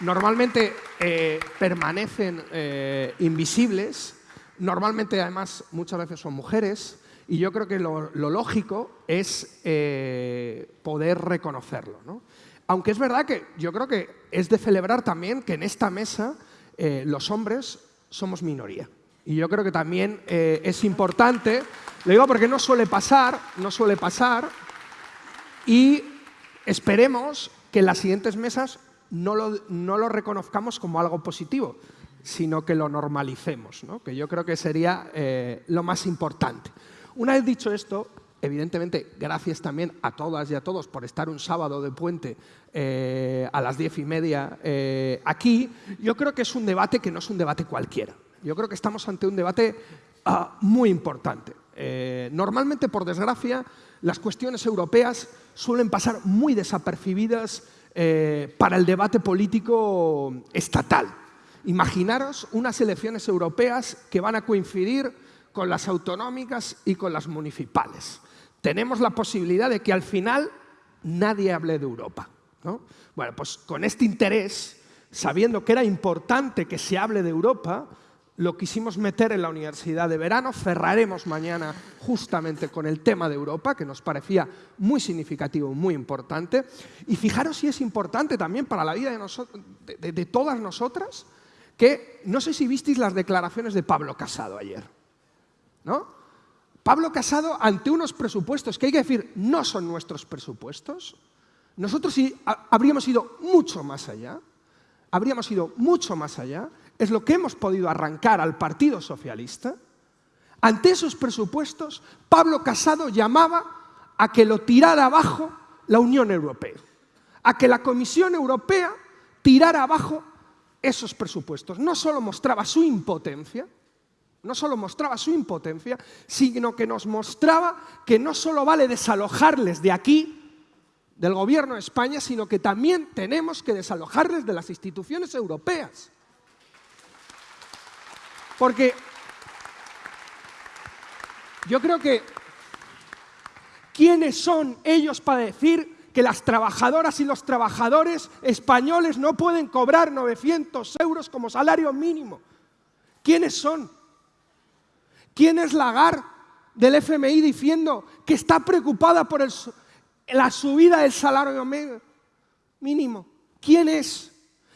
Normalmente eh, permanecen eh, invisibles, normalmente además muchas veces son mujeres, y yo creo que lo, lógico es eh, poder reconocerlo. Aunque es verdad que yo creo que es de celebrar también que en esta mesa los hombres somos minoría. Y yo creo que también es importante, lo digo porque no suele pasar, no suele pasar, y esperemos que en las siguientes mesas no lo, no lo reconozcamos como algo positivo, sino que lo normalicemos, que yo creo que sería lo más importante. Una vez dicho esto, evidentemente, gracias también a todas y a todos por estar un sábado de puente eh, a las diez y media eh, aquí, yo creo que es un debate que no es un debate cualquiera. Yo creo que estamos ante un debate ah, muy importante. Eh, normalmente, por desgracia, las cuestiones europeas suelen pasar muy desapercibidas para el debate político estatal. Imaginaros unas elecciones europeas que van a coincidir con las autonómicas y con las municipales. Tenemos la posibilidad de que al final nadie hable de Europa. Bueno, pues con este interés, sabiendo que era importante que se hable de Europa, lo quisimos meter en la universidad de verano. Cerraremos mañana justamente con el tema de Europa, que nos parecía muy significativo, muy importante. Y fijaros si es importante también para la vida de, todas nosotras, que no sé si visteis las declaraciones de Pablo Casado ayer. Pablo Casado, ante unos presupuestos que hay que decir no son nuestros presupuestos, nosotros habríamos ido mucho más allá, habríamos ido mucho más allá, es lo que hemos podido arrancar al Partido Socialista. Ante esos presupuestos, Pablo Casado llamaba a que lo tirara abajo la Unión Europea, a que la Comisión Europea tirara abajo esos presupuestos. No solo mostraba su impotencia, no solo mostraba su impotencia, sino que nos mostraba que no solo vale desalojarles de aquí, del gobierno de España, sino que también tenemos que desalojarles de las instituciones europeas. Porque yo creo que ¿Quiénes son ellos para decir que las trabajadoras y los trabajadores españoles no pueden cobrar 900 euros como salario mínimo? ¿Quiénes son? ¿Quién es Lagar del FMI diciendo que está preocupada por la subida del salario mínimo? ¿Quién es?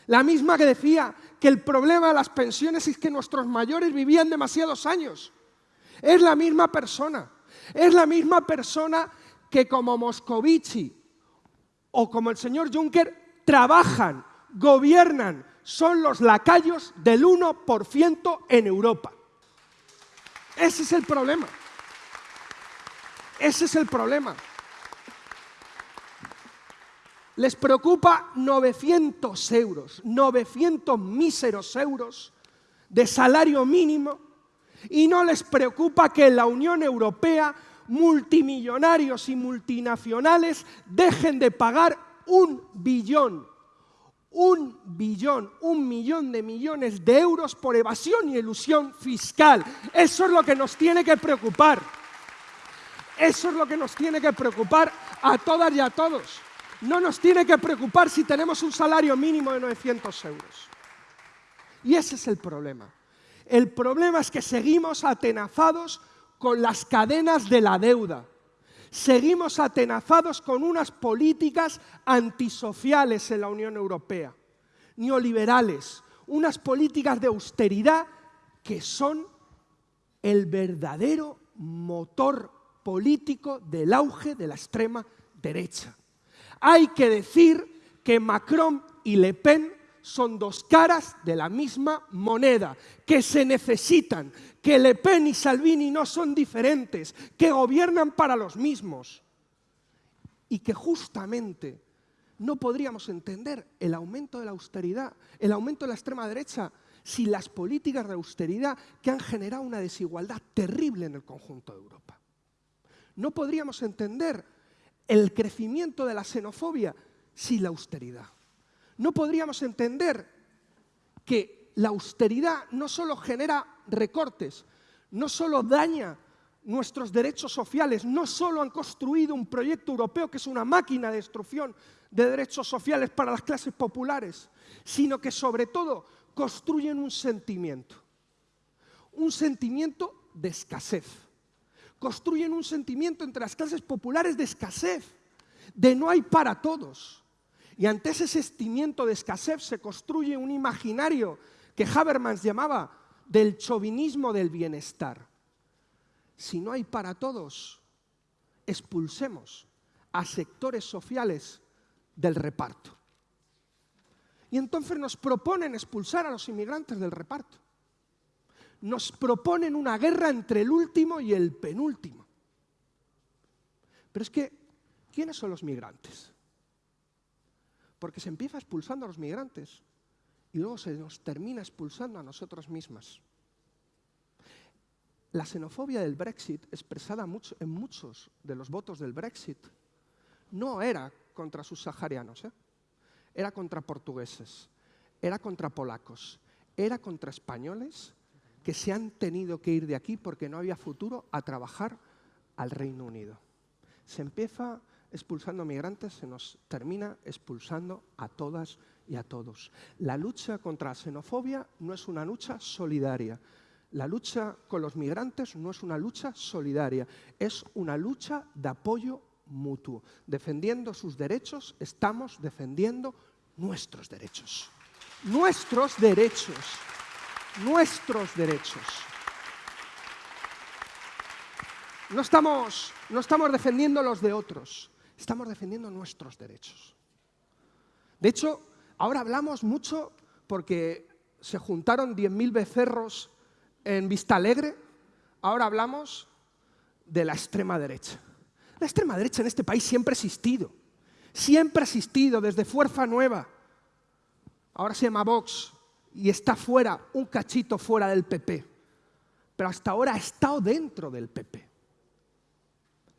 La misma que decía que el problema de las pensiones es que nuestros mayores vivían demasiados años. Es la misma persona. Es la misma persona que como Moscovici o como el señor Juncker trabajan, gobiernan, son los lacayos del 1% en Europa. Ese es el problema. Ese es el problema. Les preocupa 900 euros, 900 míseros euros de salario mínimo y no les preocupa que la Unión Europea multimillonarios y multinacionales dejen de pagar un billón, un billón, un millón de millones de euros por evasión y ilusión fiscal. Eso es lo que nos tiene que preocupar. Eso es lo que nos tiene que preocupar a todas y a todos. No nos tiene que preocupar si tenemos un salario mínimo de 900 euros. Y ese es el problema. El problema es que seguimos atenazados con las cadenas de la deuda. Seguimos atenazados con unas políticas antisociales en la Unión Europea, neoliberales, unas políticas de austeridad que son el verdadero motor político del auge de la extrema derecha. Hay que decir que Macron y Le Pen son dos caras de la misma moneda, que se necesitan, que Le Pen y Salvini no son diferentes, que gobiernan para los mismos y que justamente no podríamos entender el aumento de la austeridad, el aumento de la extrema derecha, sin las políticas de austeridad que han generado una desigualdad terrible en el conjunto de Europa. No podríamos entender el crecimiento de la xenofobia sin la austeridad no podríamos entender que la austeridad no solo genera recortes, no solo daña nuestros derechos sociales, no solo han construido un proyecto europeo que es una máquina de destrucción de derechos sociales para las clases populares, sino que sobre todo construyen un sentimiento, un sentimiento de escasez. Construyen un sentimiento entre las clases populares de escasez, de no hay para todos. Y ante ese sentimiento de escasez se construye un imaginario que Habermas llamaba del chauvinismo del bienestar. Si no hay para todos, expulsemos a sectores sociales del reparto. Y entonces nos proponen expulsar a los inmigrantes del reparto. Nos proponen una guerra entre el último y el penúltimo. Pero es que, ¿quiénes son los migrantes? porque se empieza expulsando a los migrantes y luego se nos termina expulsando a nosotros mismas. La xenofobia del Brexit, expresada en muchos de los votos del Brexit, no era contra sus saharianos, ¿eh? era contra portugueses, era contra polacos, era contra españoles que se han tenido que ir de aquí porque no había futuro a trabajar al Reino Unido. Se empieza expulsando migrantes se nos termina expulsando a todas y a todos. La lucha contra la xenofobia no es una lucha solidaria. La lucha con los migrantes no es una lucha solidaria, es una lucha de apoyo mutuo. Defendiendo sus derechos, estamos defendiendo nuestros derechos. Nuestros derechos. Nuestros derechos. No estamos, no estamos defendiendo los de otros, estamos defendiendo nuestros derechos. De hecho, ahora hablamos mucho porque se juntaron 10.000 becerros en Vista Alegre, ahora hablamos de la extrema derecha. La extrema derecha en este país siempre ha existido, siempre ha existido desde Fuerza Nueva. Ahora se llama Vox y está fuera, un cachito fuera del PP. Pero hasta ahora ha estado dentro del PP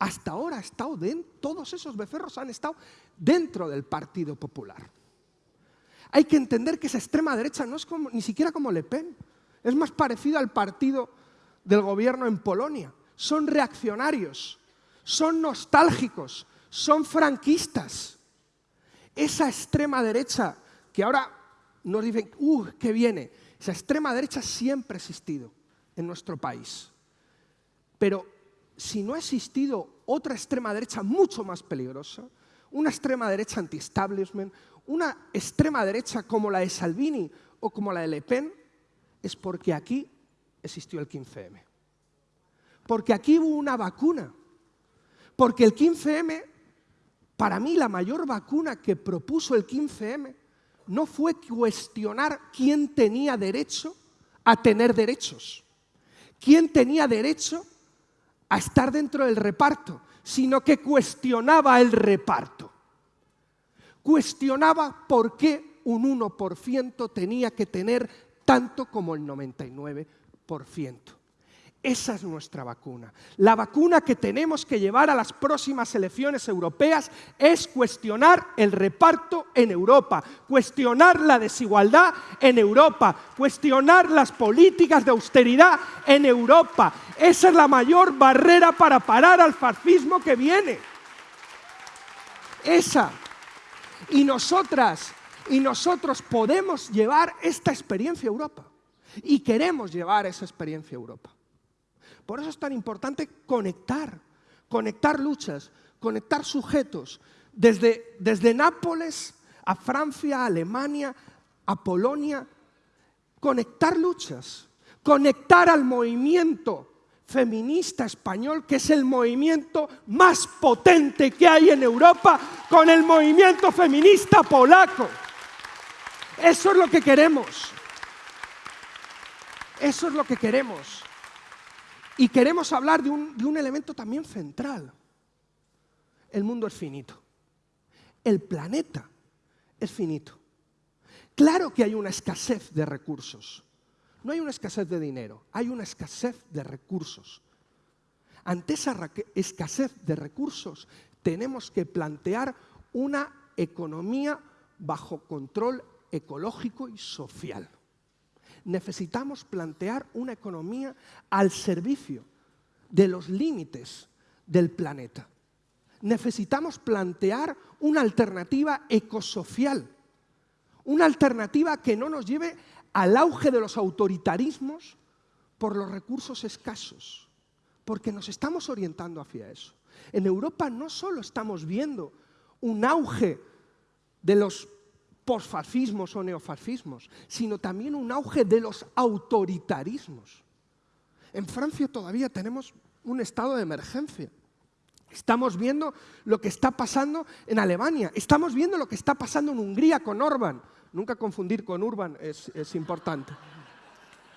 hasta ahora ha estado dentro, todos esos becerros han estado dentro del Partido Popular. Hay que entender que esa extrema derecha no es ni siquiera como Le Pen, es más parecido al partido del gobierno en Polonia. Son reaccionarios, son nostálgicos, son franquistas. Esa extrema derecha que ahora nos dicen, ¡uh, qué viene! Esa extrema derecha siempre ha existido en nuestro país. Pero si no ha existido otra extrema derecha mucho más peligrosa, una extrema derecha anti-establishment, una extrema derecha como la de Salvini o como la de Le Pen, es porque aquí existió el 15M. Porque aquí hubo una vacuna. Porque el 15M, para mí la mayor vacuna que propuso el 15M, no fue cuestionar quién tenía derecho a tener derechos, quién tenía derecho a estar dentro del reparto, sino que cuestionaba el reparto. Cuestionaba por qué un 1% tenía que tener tanto como el 99%. Esa es nuestra vacuna. La vacuna que tenemos que llevar a las próximas elecciones europeas es cuestionar el reparto en Europa, cuestionar la desigualdad en Europa, cuestionar las políticas de austeridad en Europa. Esa es la mayor barrera para parar al fascismo que viene. Esa. Y nosotras y nosotros podemos llevar esta experiencia a Europa. Y queremos llevar esa experiencia a Europa. Por eso es tan importante conectar, conectar luchas, conectar sujetos, desde, desde Nápoles a Francia, a Alemania, a Polonia, conectar luchas, conectar al movimiento feminista español, que es el movimiento más potente que hay en Europa, con el movimiento feminista polaco. Eso es lo que queremos. Eso es lo que queremos. Y queremos hablar de un, elemento también central. El mundo es finito. El planeta es finito. Claro que hay una escasez de recursos. No hay una escasez de dinero, hay una escasez de recursos. Ante esa escasez de recursos tenemos que plantear una economía bajo control ecológico y social necesitamos plantear una economía al servicio de los límites del planeta. Necesitamos plantear una alternativa ecosocial, una alternativa que no nos lleve al auge de los autoritarismos por los recursos escasos, porque nos estamos orientando hacia eso. En Europa no solo estamos viendo un auge de los posfascismos o neofascismos, sino también un auge de los autoritarismos. En Francia todavía tenemos un estado de emergencia. Estamos viendo lo que está pasando en Alemania, estamos viendo lo que está pasando en Hungría con Orban. Nunca confundir con Urban es, importante.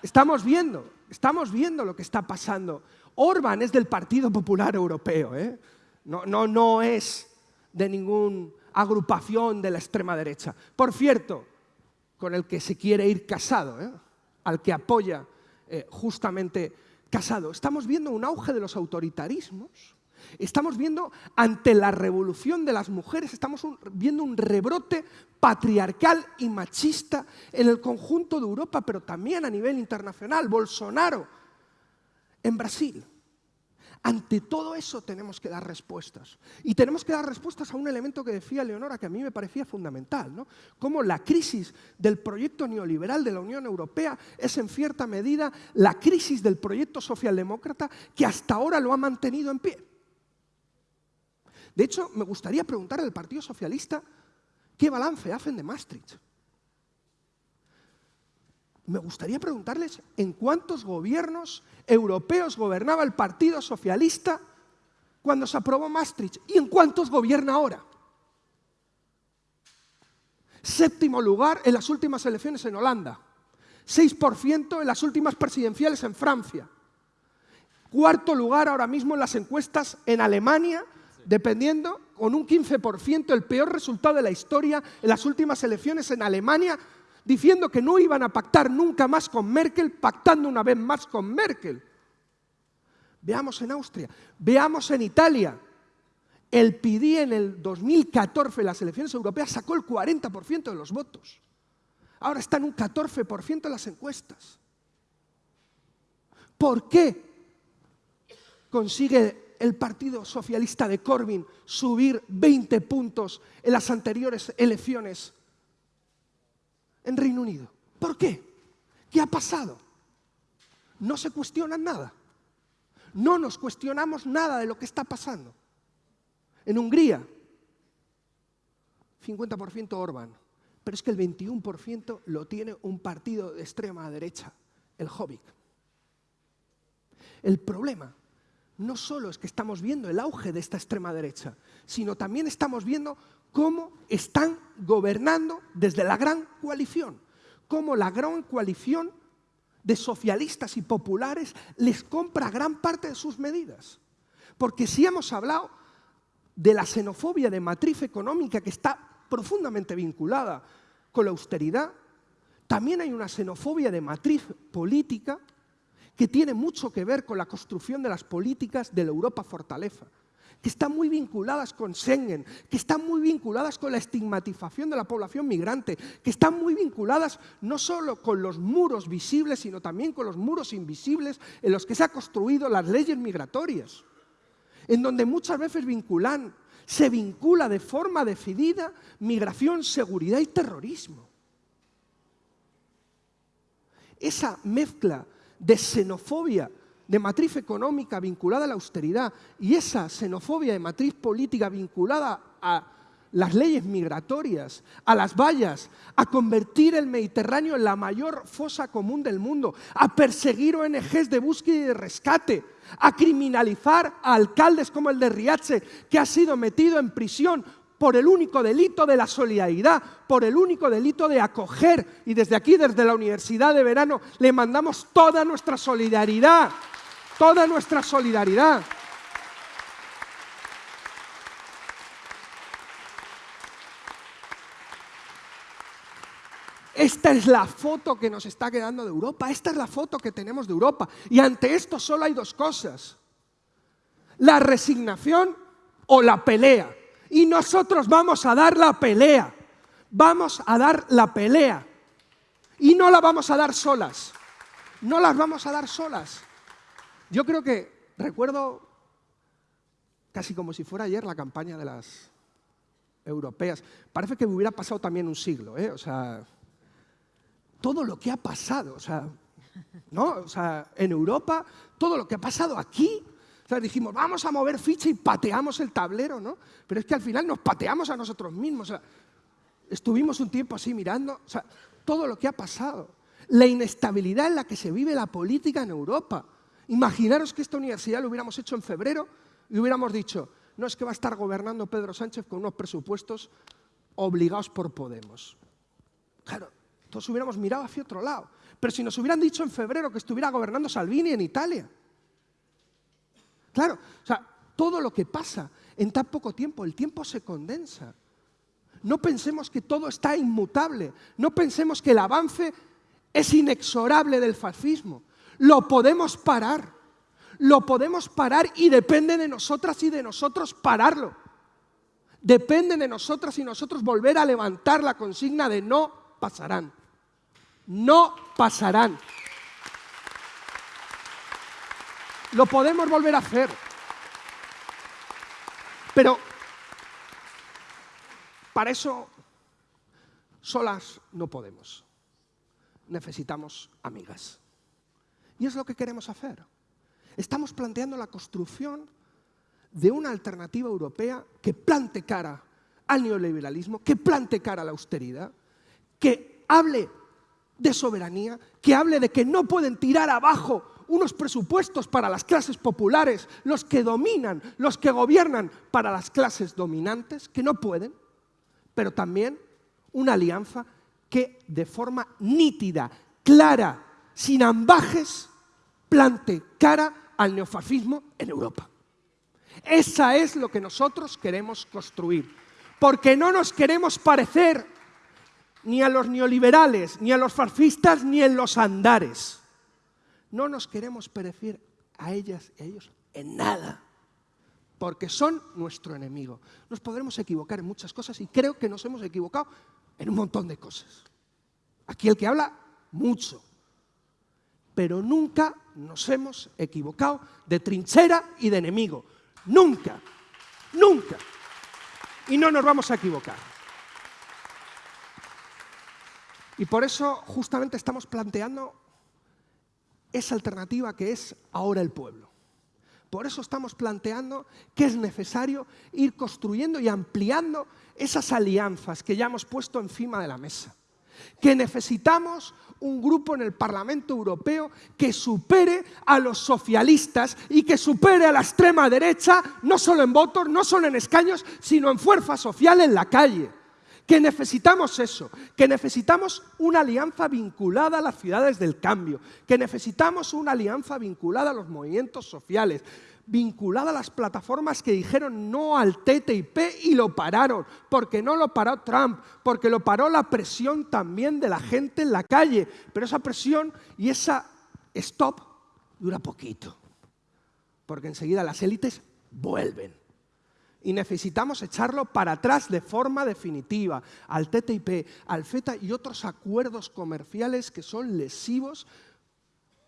Estamos viendo, estamos viendo lo que está pasando. Orban es del Partido Popular Europeo, ¿eh? no, no, no es de ningún agrupación de la extrema derecha. Por cierto, con el que se quiere ir casado, ¿eh? al que apoya eh, justamente casado. Estamos viendo un auge de los autoritarismos, estamos viendo ante la revolución de las mujeres, estamos viendo un rebrote patriarcal y machista en el conjunto de Europa, pero también a nivel internacional. Bolsonaro en Brasil. Ante todo eso tenemos que dar respuestas. Y tenemos que dar respuestas a un elemento que decía Leonora, que a mí me parecía fundamental, ¿no? Cómo la crisis del proyecto neoliberal de la Unión Europea es en cierta medida la crisis del proyecto socialdemócrata que hasta ahora lo ha mantenido en pie. De hecho, me gustaría preguntar al Partido Socialista qué balance hacen de Maastricht me gustaría preguntarles en cuántos gobiernos europeos gobernaba el Partido Socialista cuando se aprobó Maastricht y en cuántos gobierna ahora. Séptimo lugar en las últimas elecciones en Holanda. 6% en las últimas presidenciales en Francia. Cuarto lugar ahora mismo en las encuestas en Alemania, dependiendo con un 15%, el peor resultado de la historia en las últimas elecciones en Alemania, diciendo que no iban a pactar nunca más con Merkel, pactando una vez más con Merkel. Veamos en Austria, veamos en Italia. El PD en el 2014, en las elecciones europeas, sacó el 40% de los votos. Ahora está en un 14% en las encuestas. ¿Por qué consigue el Partido Socialista de Corbyn subir 20 puntos en las anteriores elecciones en Reino Unido? ¿Por qué? ¿Qué ha pasado? No se cuestionan nada. No nos cuestionamos nada de lo que está pasando. En Hungría, 50% Orbán, pero es que el 21% lo tiene un partido de extrema derecha, el Jobbik. El problema no solo es que estamos viendo el auge de esta extrema derecha, sino también estamos viendo cómo están gobernando desde la gran coalición, cómo la gran coalición de socialistas y populares les compra gran parte de sus medidas. Porque si hemos hablado de la xenofobia de matriz económica que está profundamente vinculada con la austeridad, también hay una xenofobia de matriz política que tiene mucho que ver con la construcción de las políticas de la Europa fortaleza, que están muy vinculadas con Schengen, que están muy vinculadas con la estigmatización de la población migrante, que están muy vinculadas no solo con los muros visibles, sino también con los muros invisibles en los que se han construido las leyes migratorias, en donde muchas veces vinculan, se vincula de forma decidida migración, seguridad y terrorismo. Esa mezcla de xenofobia de matriz económica vinculada a la austeridad y esa xenofobia de matriz política vinculada a las leyes migratorias, a las vallas, a convertir el Mediterráneo en la mayor fosa común del mundo, a perseguir ONGs de búsqueda y de rescate, a criminalizar a alcaldes como el de Riache, que ha sido metido en prisión por el único delito de la solidaridad, por el único delito de acoger. Y desde aquí, desde la Universidad de Verano, le mandamos toda nuestra solidaridad, toda nuestra solidaridad. Esta es la foto que nos está quedando de Europa, esta es la foto que tenemos de Europa. Y ante esto solo hay dos cosas, la resignación o la pelea. Y nosotros vamos a dar la pelea. Vamos a dar la pelea. Y no la vamos a dar solas. No las vamos a dar solas. Yo creo que recuerdo casi como si fuera ayer la campaña de las europeas. Parece que me hubiera pasado también un siglo, ¿eh? O sea, todo lo que ha pasado, o sea, ¿no? O sea, en Europa, todo lo que ha pasado aquí, o sea, dijimos, vamos a mover ficha y pateamos el tablero, ¿no? Pero es que al final nos pateamos a nosotros mismos. Estuvimos un tiempo así mirando, o sea, todo lo que ha pasado. La inestabilidad en la que se vive la política en Europa. Imaginaros que esta universidad lo hubiéramos hecho en febrero y hubiéramos dicho, no es que va a estar gobernando Pedro Sánchez con unos presupuestos obligados por Podemos. Claro, todos hubiéramos mirado hacia otro lado. Pero si nos hubieran dicho en febrero que estuviera gobernando Salvini en Italia, Claro, o sea, todo lo que pasa en tan poco tiempo, el tiempo se condensa. No pensemos que todo está inmutable, no pensemos que el avance es inexorable del fascismo. Lo podemos parar, lo podemos parar y depende de nosotras y de nosotros pararlo. Depende de nosotras y nosotros volver a levantar la consigna de no pasarán. No pasarán. Lo podemos volver a hacer. Pero para eso solas no podemos. Necesitamos amigas. Y es lo que queremos hacer. Estamos planteando la construcción de una alternativa europea que plante cara al neoliberalismo, que plante cara a la austeridad, que hable de soberanía, que hable de que no pueden tirar abajo unos presupuestos para las clases populares, los que dominan, los que gobiernan para las clases dominantes, que no pueden, pero también una alianza que de forma nítida, clara, sin ambajes, plante cara al neofascismo en Europa. Esa es lo que nosotros queremos construir, porque no nos queremos parecer ni a los neoliberales, ni a los fascistas, ni en los andares. No nos queremos parecer a ellas y a ellos en nada, porque son nuestro enemigo. Nos podremos equivocar en muchas cosas y creo que nos hemos equivocado en un montón de cosas. Aquí el que habla, mucho. Pero nunca nos hemos equivocado de trinchera y de enemigo. Nunca. Nunca. Y no nos vamos a equivocar. Y por eso justamente estamos planteando esa alternativa que es ahora el pueblo. Por eso estamos planteando que es necesario ir construyendo y ampliando esas alianzas que ya hemos puesto encima de la mesa. Que necesitamos un grupo en el Parlamento Europeo que supere a los socialistas y que supere a la extrema derecha, no solo en votos, no solo en escaños, sino en fuerza social en la calle. Que necesitamos eso, que necesitamos una alianza vinculada a las ciudades del cambio, que necesitamos una alianza vinculada a los movimientos sociales, vinculada a las plataformas que dijeron no al TTIP y lo pararon, porque no lo paró Trump, porque lo paró la presión también de la gente en la calle, pero esa presión y esa stop dura poquito, porque enseguida las élites vuelven. Y necesitamos echarlo para atrás de forma definitiva al TTIP, al FETA y otros acuerdos comerciales que son lesivos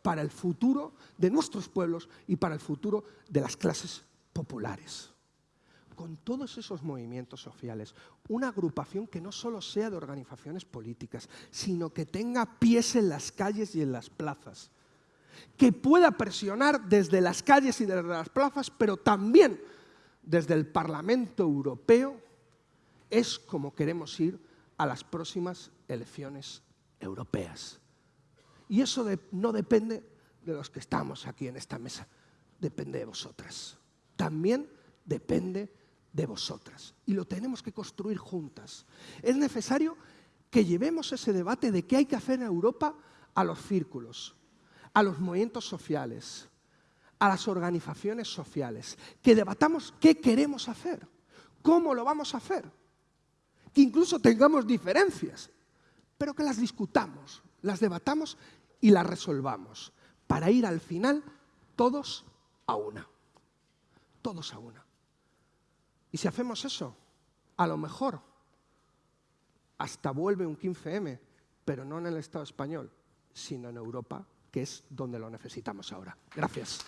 para el futuro de nuestros pueblos y para el futuro de las clases populares. Con todos esos movimientos sociales, una agrupación que no solo sea de organizaciones políticas, sino que tenga pies en las calles y en las plazas, que pueda presionar desde las calles y desde las plazas, pero también desde el Parlamento Europeo es como queremos ir a las próximas elecciones europeas. Y eso no depende de los que estamos aquí en esta mesa, depende de vosotras. También depende de vosotras. Y lo tenemos que construir juntas. Es necesario que llevemos ese debate de qué hay que hacer en Europa a los círculos, a los movimientos sociales, a las organizaciones sociales, que debatamos qué queremos hacer, cómo lo vamos a hacer, que incluso tengamos diferencias, pero que las discutamos, las debatamos y las resolvamos, para ir al final todos a una, todos a una. Y si hacemos eso, a lo mejor hasta vuelve un 15M, pero no en el Estado español, sino en Europa, que es donde lo necesitamos ahora. Gracias.